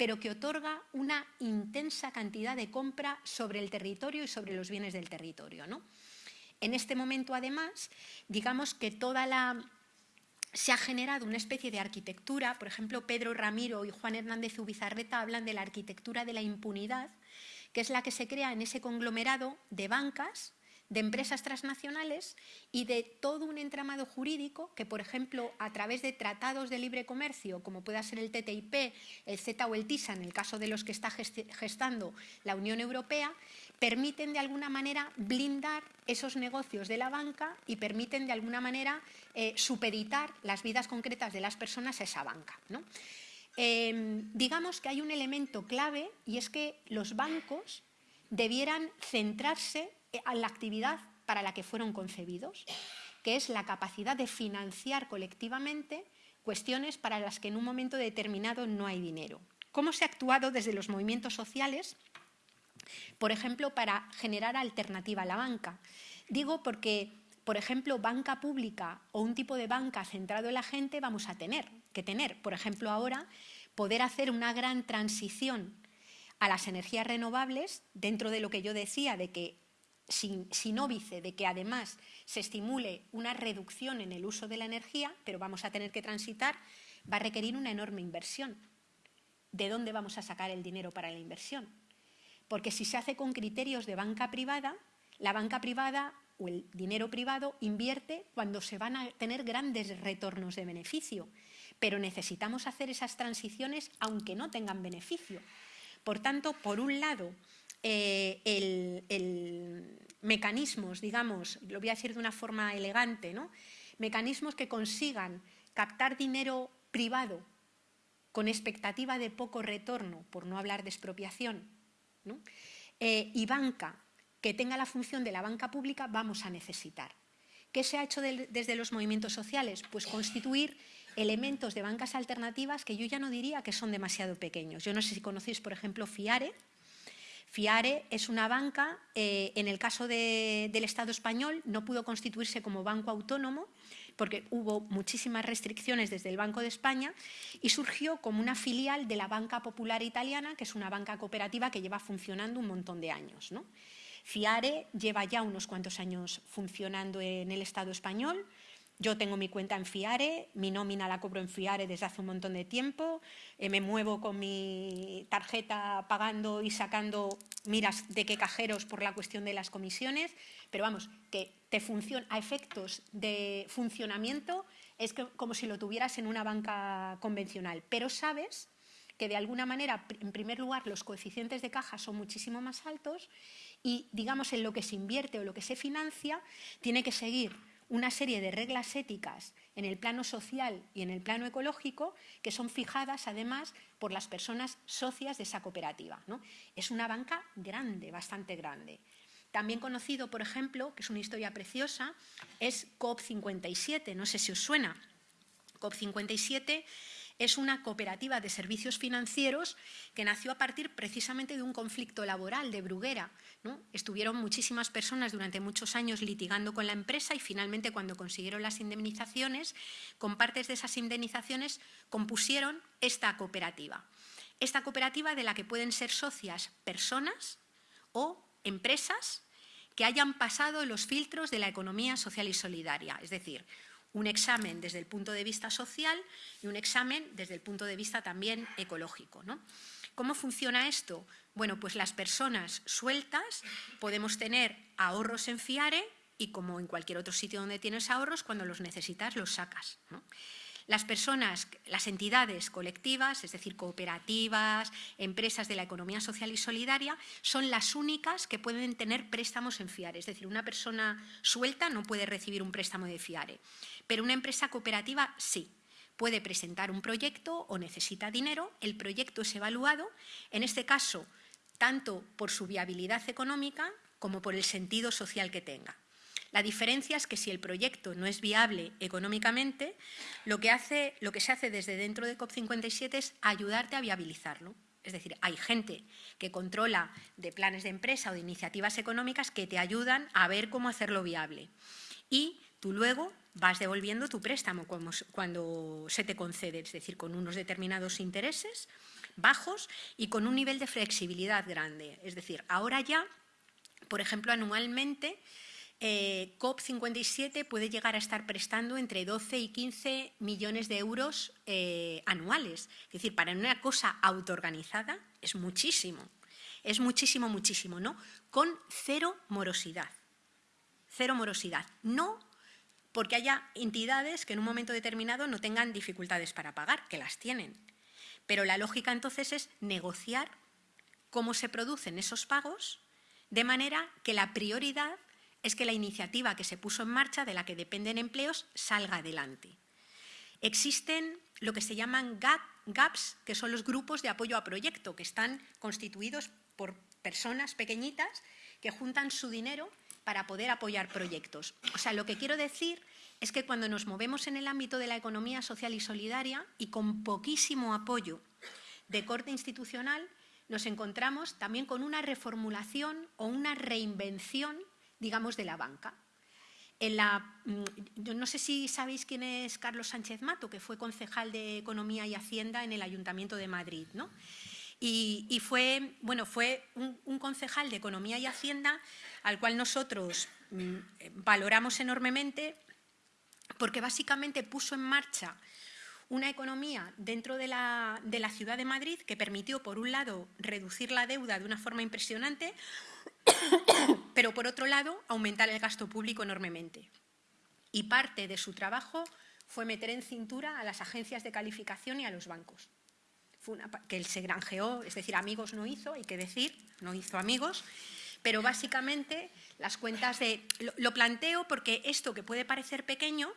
pero que otorga una intensa cantidad de compra sobre el territorio y sobre los bienes del territorio. ¿no? En este momento, además, digamos que toda la se ha generado una especie de arquitectura, por ejemplo, Pedro Ramiro y Juan Hernández Ubizarreta hablan de la arquitectura de la impunidad, que es la que se crea en ese conglomerado de bancas de empresas transnacionales y de todo un entramado jurídico que, por ejemplo, a través de tratados de libre comercio, como pueda ser el TTIP, el CETA o el TISA, en el caso de los que está gestando la Unión Europea, permiten de alguna manera blindar esos negocios de la banca y permiten de alguna manera eh, supeditar las vidas concretas de las personas a esa banca. Em, digamos que hay un elemento clave y es que los bancos debieran centrarse a la actividad para la que fueron concebidos, que es la capacidad de financiar colectivamente cuestiones para las que en un momento determinado no hay dinero. ¿Cómo se ha actuado desde los movimientos sociales, por ejemplo, para generar alternativa a la banca? Digo porque, por ejemplo, banca pública o un tipo de banca centrado en la gente vamos a tener que tener. Por ejemplo, ahora poder hacer una gran transición a las energías renovables dentro de lo que yo decía, de que sin, sin, óbice de que además se estimule una reducción en el uso de la energía, pero vamos a tener que transitar, va a requerir una enorme inversión. ¿De dónde vamos a sacar el dinero para la inversión? Porque si se hace con criterios de banca privada, la banca privada o el dinero privado invierte cuando se van a tener grandes retornos de beneficio, pero necesitamos hacer esas transiciones aunque no tengan beneficio. Por tanto, por un lado, eh, el, mecanismos, digamos, lo voy a decir de una forma elegante, ¿no? mecanismos que consigan captar dinero privado con expectativa de poco retorno, por no hablar de expropiación, eh, y banca que tenga la función de la banca pública, vamos a necesitar. ¿Qué se ha hecho desde los movimientos sociales? Pues constituir elementos de bancas alternativas que yo ya no diría que son demasiado pequeños. Yo no sé si conocéis, por ejemplo, FIARE, FIARE es una banca, eh, en el caso del Estado español no pudo constituirse como banco autónomo porque hubo muchísimas restricciones desde el Banco de España y surgió como una filial de la Banca Popular Italiana, que es una banca cooperativa que lleva funcionando un montón de años. FIARE lleva ya unos cuantos años funcionando en el Estado español, yo tengo mi cuenta en Fiare, mi nómina la cobro en Fiare desde hace un montón de tiempo, eh, me muevo con mi tarjeta pagando y sacando miras de qué cajeros por la cuestión de las comisiones, pero vamos, que te funciona a efectos de funcionamiento es como si lo tuvieras en una banca convencional, pero sabes que de alguna manera, en primer lugar, los coeficientes de caja son muchísimo más altos y, digamos, en lo que se invierte o lo que se financia, tiene que seguir una serie de reglas éticas en el plano social y en el plano ecológico que son fijadas además por las personas socias de esa cooperativa. ¿no? Es una banca grande, bastante grande. También conocido, por ejemplo, que es una historia preciosa, es COP57, no sé si os suena. COP57 es una cooperativa de servicios financieros que nació a partir precisamente de un conflicto laboral de Bruguera. Estuvieron muchísimas personas durante muchos años litigando con la empresa y finalmente cuando consiguieron las indemnizaciones, con partes de esas indemnizaciones compusieron esta cooperativa. Esta cooperativa de la que pueden ser socias personas o empresas que hayan pasado los filtros de la economía social y solidaria, es decir, un examen desde el punto de vista social y un examen desde el punto de vista también ecológico. ¿no? ¿Cómo funciona esto? Bueno, pues las personas sueltas podemos tener ahorros en FIARE y como en cualquier otro sitio donde tienes ahorros, cuando los necesitas los sacas. Las personas, las entidades colectivas, es decir, cooperativas, empresas de la economía social y solidaria, son las únicas que pueden tener préstamos en FIARE. Es decir, una persona suelta no puede recibir un préstamo de FIARE, pero una empresa cooperativa sí. Puede presentar un proyecto o necesita dinero, el proyecto es evaluado, en este caso, tanto por su viabilidad económica como por el sentido social que tenga. La diferencia es que si el proyecto no es viable económicamente, lo que, se hace desde dentro de COP57 es ayudarte a viabilizarlo. Es decir, hay gente que controla de planes de empresa o de iniciativas económicas que te ayudan a ver cómo hacerlo viable. Y tú luego vas devolviendo tu préstamo cuando se te concede, es decir, con unos determinados intereses bajos y con un nivel de flexibilidad grande. Es decir, ahora ya, por ejemplo, anualmente eh, COP57 puede llegar a estar prestando entre 12 y 15 millones de euros eh, anuales. Es decir, para una cosa autoorganizada es muchísimo. Es muchísimo, muchísimo, ¿no? Con cero morosidad. Cero morosidad. No porque haya entidades que en un momento determinado no tengan dificultades para pagar, que las tienen. Pero la lógica entonces es negociar cómo se producen esos pagos de manera que la prioridad es que la iniciativa que se puso en marcha, de la que dependen empleos, salga adelante. Existen lo que se llaman GAPS, que son los grupos de apoyo a proyecto, que están constituidos por personas pequeñitas que juntan su dinero para poder apoyar proyectos. O sea, lo que quiero decir es que cuando nos movemos en el ámbito de la economía social y solidaria y con poquísimo apoyo de corte institucional, nos encontramos también con una reformulación o una reinvención digamos, de la banca. Mm, yo no sé si sabéis quién es Carlos Sánchez Mato, que fue concejal de Economía y Hacienda en el Ayuntamiento de Madrid. ¿no? Y, fue, bueno, fue un, concejal de Economía y Hacienda al cual nosotros mm, valoramos enormemente porque básicamente puso en marcha una economía dentro de la, de la, ciudad de Madrid que permitió, por un lado, reducir la deuda de una forma impresionante, pero por otro lado aumentar el gasto público enormemente. Y parte de su trabajo fue meter en cintura a las agencias de calificación y a los bancos. Fue que él se granjeó, es decir, amigos no hizo, hay que decir, no hizo amigos, pero básicamente las cuentas de... Lo, planteo porque esto que puede parecer pequeño,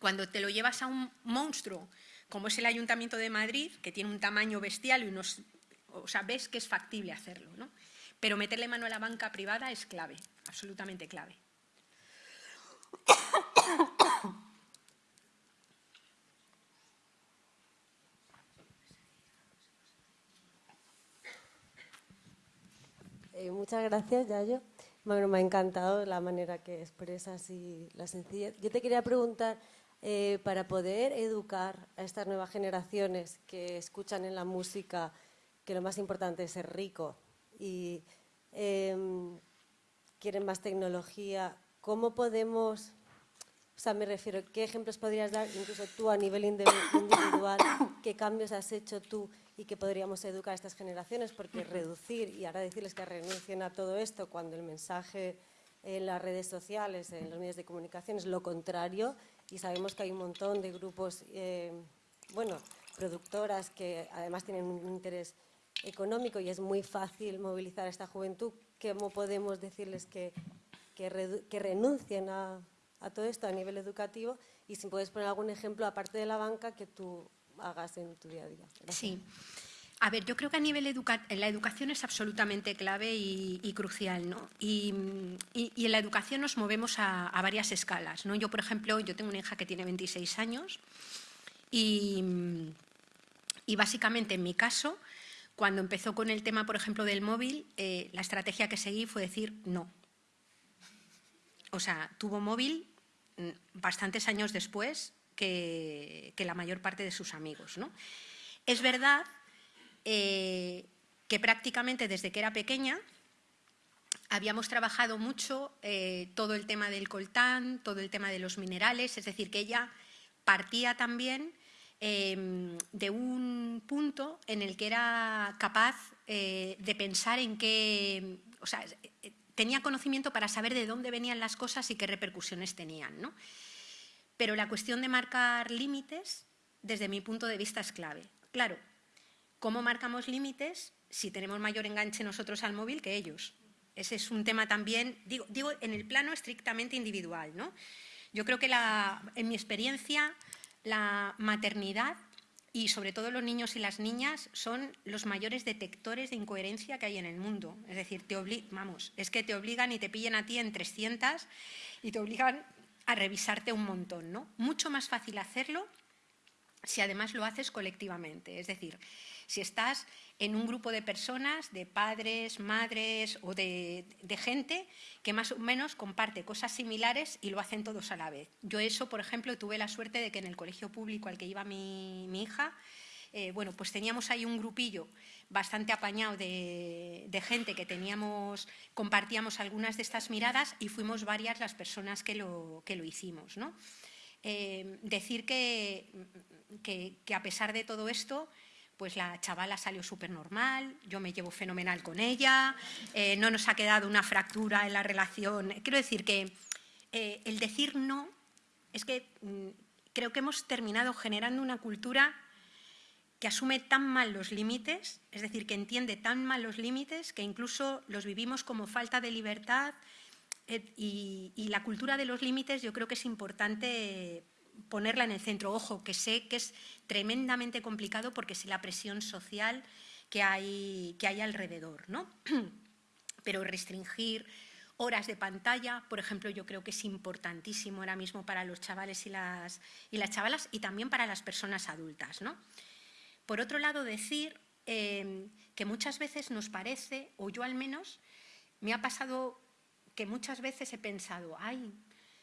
cuando te lo llevas a un monstruo como es el Ayuntamiento de Madrid, que tiene un tamaño bestial y unos... O sea, ves que es factible hacerlo, ¿no? Pero meterle mano a la banca privada es clave, absolutamente clave. Eh, muchas gracias, Yayo. Bueno, me ha encantado la manera que expresas y la sencillez. Yo te quería preguntar, eh, para poder educar a estas nuevas generaciones que escuchan en la música que lo más importante es ser rico y em, quieren más tecnología, ¿cómo podemos, o sea, me refiero, qué ejemplos podrías dar, incluso tú a nivel individual, qué cambios has hecho tú y que podríamos educar a estas generaciones? Porque reducir y ahora decirles que renuncien a todo esto cuando el mensaje en las redes sociales, en los medios de comunicación es lo contrario, y sabemos que hay un montón de grupos, eh, bueno, productoras que además tienen un interés económico y es muy fácil movilizar a esta juventud, ¿cómo podemos decirles que, que, renuncien a, a, todo esto a nivel educativo? Y si puedes poner algún ejemplo, aparte de la banca, que tú hagas en tu día a día. Sí. A ver, yo creo que a nivel educativo la educación es absolutamente clave y, crucial, ¿no? Y, en la educación nos movemos a, varias escalas, ¿no? Yo, por ejemplo, yo tengo una hija que tiene 26 años y, básicamente en mi caso, cuando empezó con el tema, por ejemplo, del móvil, eh, la estrategia que seguí fue decir no. O sea, tuvo móvil mm, bastantes años después que, que la mayor parte de sus amigos, ¿no? Es verdad eh, que prácticamente desde que era pequeña habíamos trabajado mucho eh, todo el tema del coltán, todo el tema de los minerales, es decir, que ella partía también em, de un punto en el que era capaz eh, de pensar en qué, o sea, tenía conocimiento para saber de dónde venían las cosas y qué repercusiones tenían. ¿no? Pero la cuestión de marcar límites, desde mi punto de vista, es clave. Claro, ¿Cómo marcamos límites si tenemos mayor enganche nosotros al móvil que ellos? Ese es un tema también, digo, digo en el plano estrictamente individual. ¿no? Yo creo que la, en mi experiencia la maternidad y sobre todo los niños y las niñas son los mayores detectores de incoherencia que hay en el mundo. Es decir, te vamos, es que te obligan y te pillan a ti en 300 y te obligan a revisarte un montón. ¿no? Mucho más fácil hacerlo si además lo haces colectivamente. Es decir, si estás en un grupo de personas, de padres, madres o de, gente que más o menos comparte cosas similares y lo hacen todos a la vez. Yo eso, por ejemplo, tuve la suerte de que en el colegio público al que iba mi, hija, eh, bueno, pues teníamos ahí un grupillo bastante apañado de, gente que teníamos, compartíamos algunas de estas miradas y fuimos varias las personas que lo, hicimos. ¿no? Eh, decir que, a pesar de todo esto, pues la chavala salió súper normal, yo me llevo fenomenal con ella, eh, no nos ha quedado una fractura en la relación. Quiero decir que eh, el decir no es que mm, creo que hemos terminado generando una cultura que asume tan mal los límites, es decir, que entiende tan mal los límites que incluso los vivimos como falta de libertad eh, y, y, la cultura de los límites yo creo que es importante ponerla en el centro. Ojo, que sé que es tremendamente complicado porque sé la presión social que hay, que hay alrededor, ¿no? Pero restringir horas de pantalla, por ejemplo, yo creo que es importantísimo ahora mismo para los chavales y las, y las chavalas y también para las personas adultas, ¿no? Por otro lado, decir eh, que muchas veces nos parece, o yo al menos, me ha pasado que muchas veces he pensado, ay,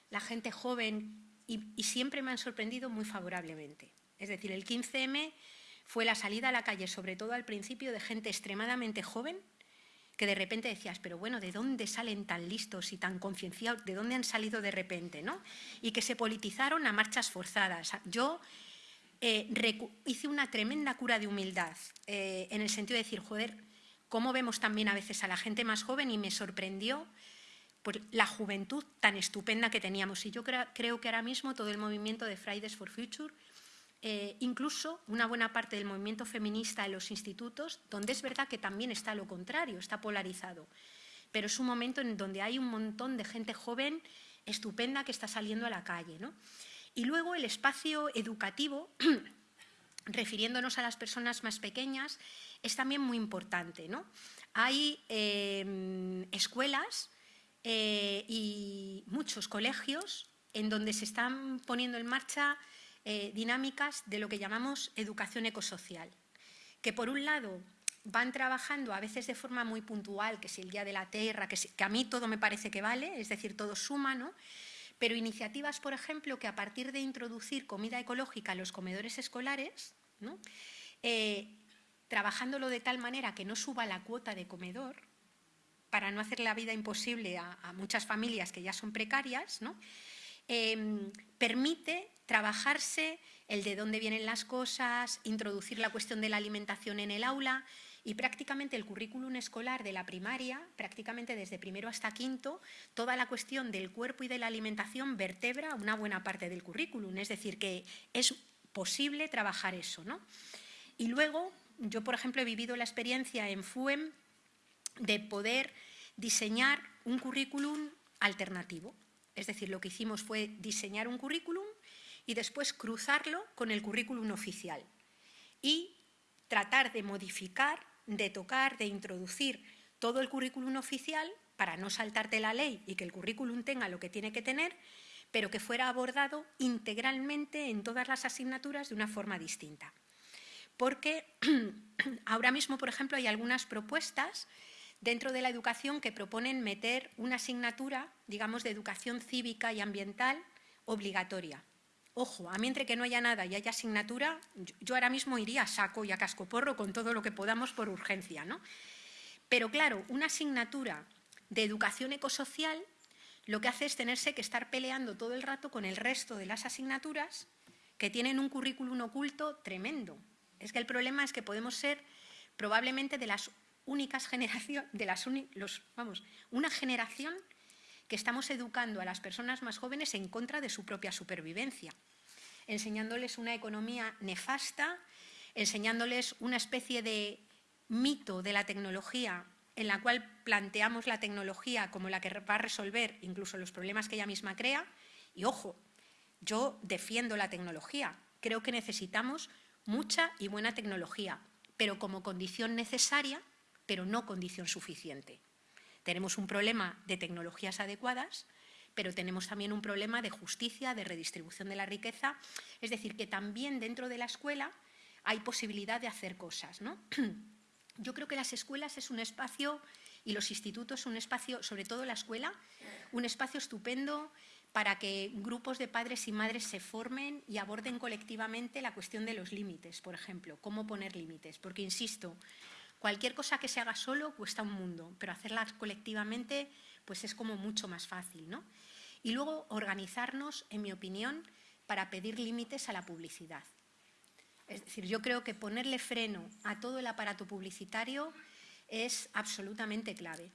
la gente joven y, siempre me han sorprendido muy favorablemente. Es decir, el 15M fue la salida a la calle, sobre todo al principio, de gente extremadamente joven, que de repente decías, pero bueno, ¿de dónde salen tan listos y tan concienciados? ¿De dónde han salido de repente? ¿no? Y que se politizaron a marchas forzadas. Yo eh, hice una tremenda cura de humildad, eh, en el sentido de decir, joder, ¿cómo vemos también a veces a la gente más joven? Y me sorprendió por la juventud tan estupenda que teníamos. Y yo creo que ahora mismo todo el movimiento de Fridays for Future, eh, incluso una buena parte del movimiento feminista en los institutos, donde es verdad que también está lo contrario, está polarizado. Pero es un momento en donde hay un montón de gente joven estupenda que está saliendo a la calle. Y luego el espacio educativo, refiriéndonos a las personas más pequeñas, es también muy importante. ¿no? Hay eh, escuelas eh, y muchos colegios en donde se están poniendo en marcha eh, dinámicas de lo que llamamos educación ecosocial, que por un lado van trabajando a veces de forma muy puntual, que si el Día de la Tierra, que, a mí todo me parece que vale, es decir, todo suma, ¿no? pero iniciativas, por ejemplo, que a partir de introducir comida ecológica en los comedores escolares. Eh, trabajándolo de tal manera que no suba la cuota de comedor, para no hacer la vida imposible a, muchas familias que ya son precarias, em, permite trabajarse el de dónde vienen las cosas, introducir la cuestión de la alimentación en el aula y prácticamente el currículum escolar de la primaria, prácticamente desde primero hasta quinto, toda la cuestión del cuerpo y de la alimentación vertebra una buena parte del currículum, es decir, que es posible trabajar eso. ¿no? Y luego, yo por ejemplo he vivido la experiencia en FUEM de poder diseñar un currículum alternativo. Es decir, lo que hicimos fue diseñar un currículum y después cruzarlo con el currículum oficial y tratar de modificar de tocar, de introducir todo el currículum oficial para no saltarte la ley y que el currículum tenga lo que tiene que tener, pero que fuera abordado integralmente en todas las asignaturas de una forma distinta. Porque ahora mismo, por ejemplo, hay algunas propuestas dentro de la educación que proponen meter una asignatura, digamos, de educación cívica y ambiental obligatoria. Ojo, a mí entre que no haya nada y haya asignatura, yo ahora mismo iría a saco y a cascoporro con todo lo que podamos por urgencia. ¿no? Pero claro, una asignatura de educación ecosocial lo que hace es tenerse que estar peleando todo el rato con el resto de las asignaturas que tienen un currículum oculto tremendo. Es que el problema es que podemos ser probablemente de las únicas generaciones, de las los, vamos, una generación que estamos educando a las personas más jóvenes en contra de su propia supervivencia, enseñándoles una economía nefasta, enseñándoles una especie de mito de la tecnología en la cual planteamos la tecnología como la que va a resolver incluso los problemas que ella misma crea. Y ojo, yo defiendo la tecnología, creo que necesitamos mucha y buena tecnología, pero como condición necesaria, pero no condición suficiente. Tenemos un problema de tecnologías adecuadas, pero tenemos también un problema de justicia, de redistribución de la riqueza. Es decir, que también dentro de la escuela hay posibilidad de hacer cosas. ¿no? Yo creo que las escuelas es un espacio, y los institutos un espacio, sobre todo la escuela, un espacio estupendo para que grupos de padres y madres se formen y aborden colectivamente la cuestión de los límites, por ejemplo, cómo poner límites. Porque, insisto, Cualquier cosa que se haga solo cuesta un mundo, pero hacerlas colectivamente pues es como mucho más fácil. ¿no? Y luego organizarnos, en mi opinión, para pedir límites a la publicidad. Es decir, yo creo que ponerle freno a todo el aparato publicitario es absolutamente clave.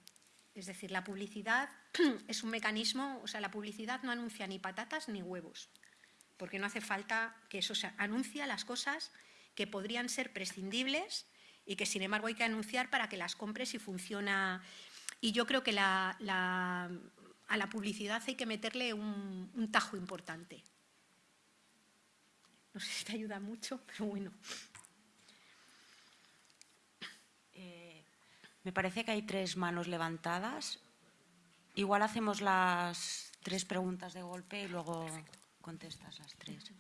Es decir, la publicidad es un mecanismo, o sea, la publicidad no anuncia ni patatas ni huevos, porque no hace falta que eso se anuncia las cosas que podrían ser prescindibles y que sin embargo hay que anunciar para que las compres y funciona. Y yo creo que a la publicidad hay que meterle un, tajo importante. No sé si te ayuda mucho, pero bueno. Eh, me parece que hay tres manos levantadas. Igual hacemos las tres preguntas de golpe y luego contestas las tres.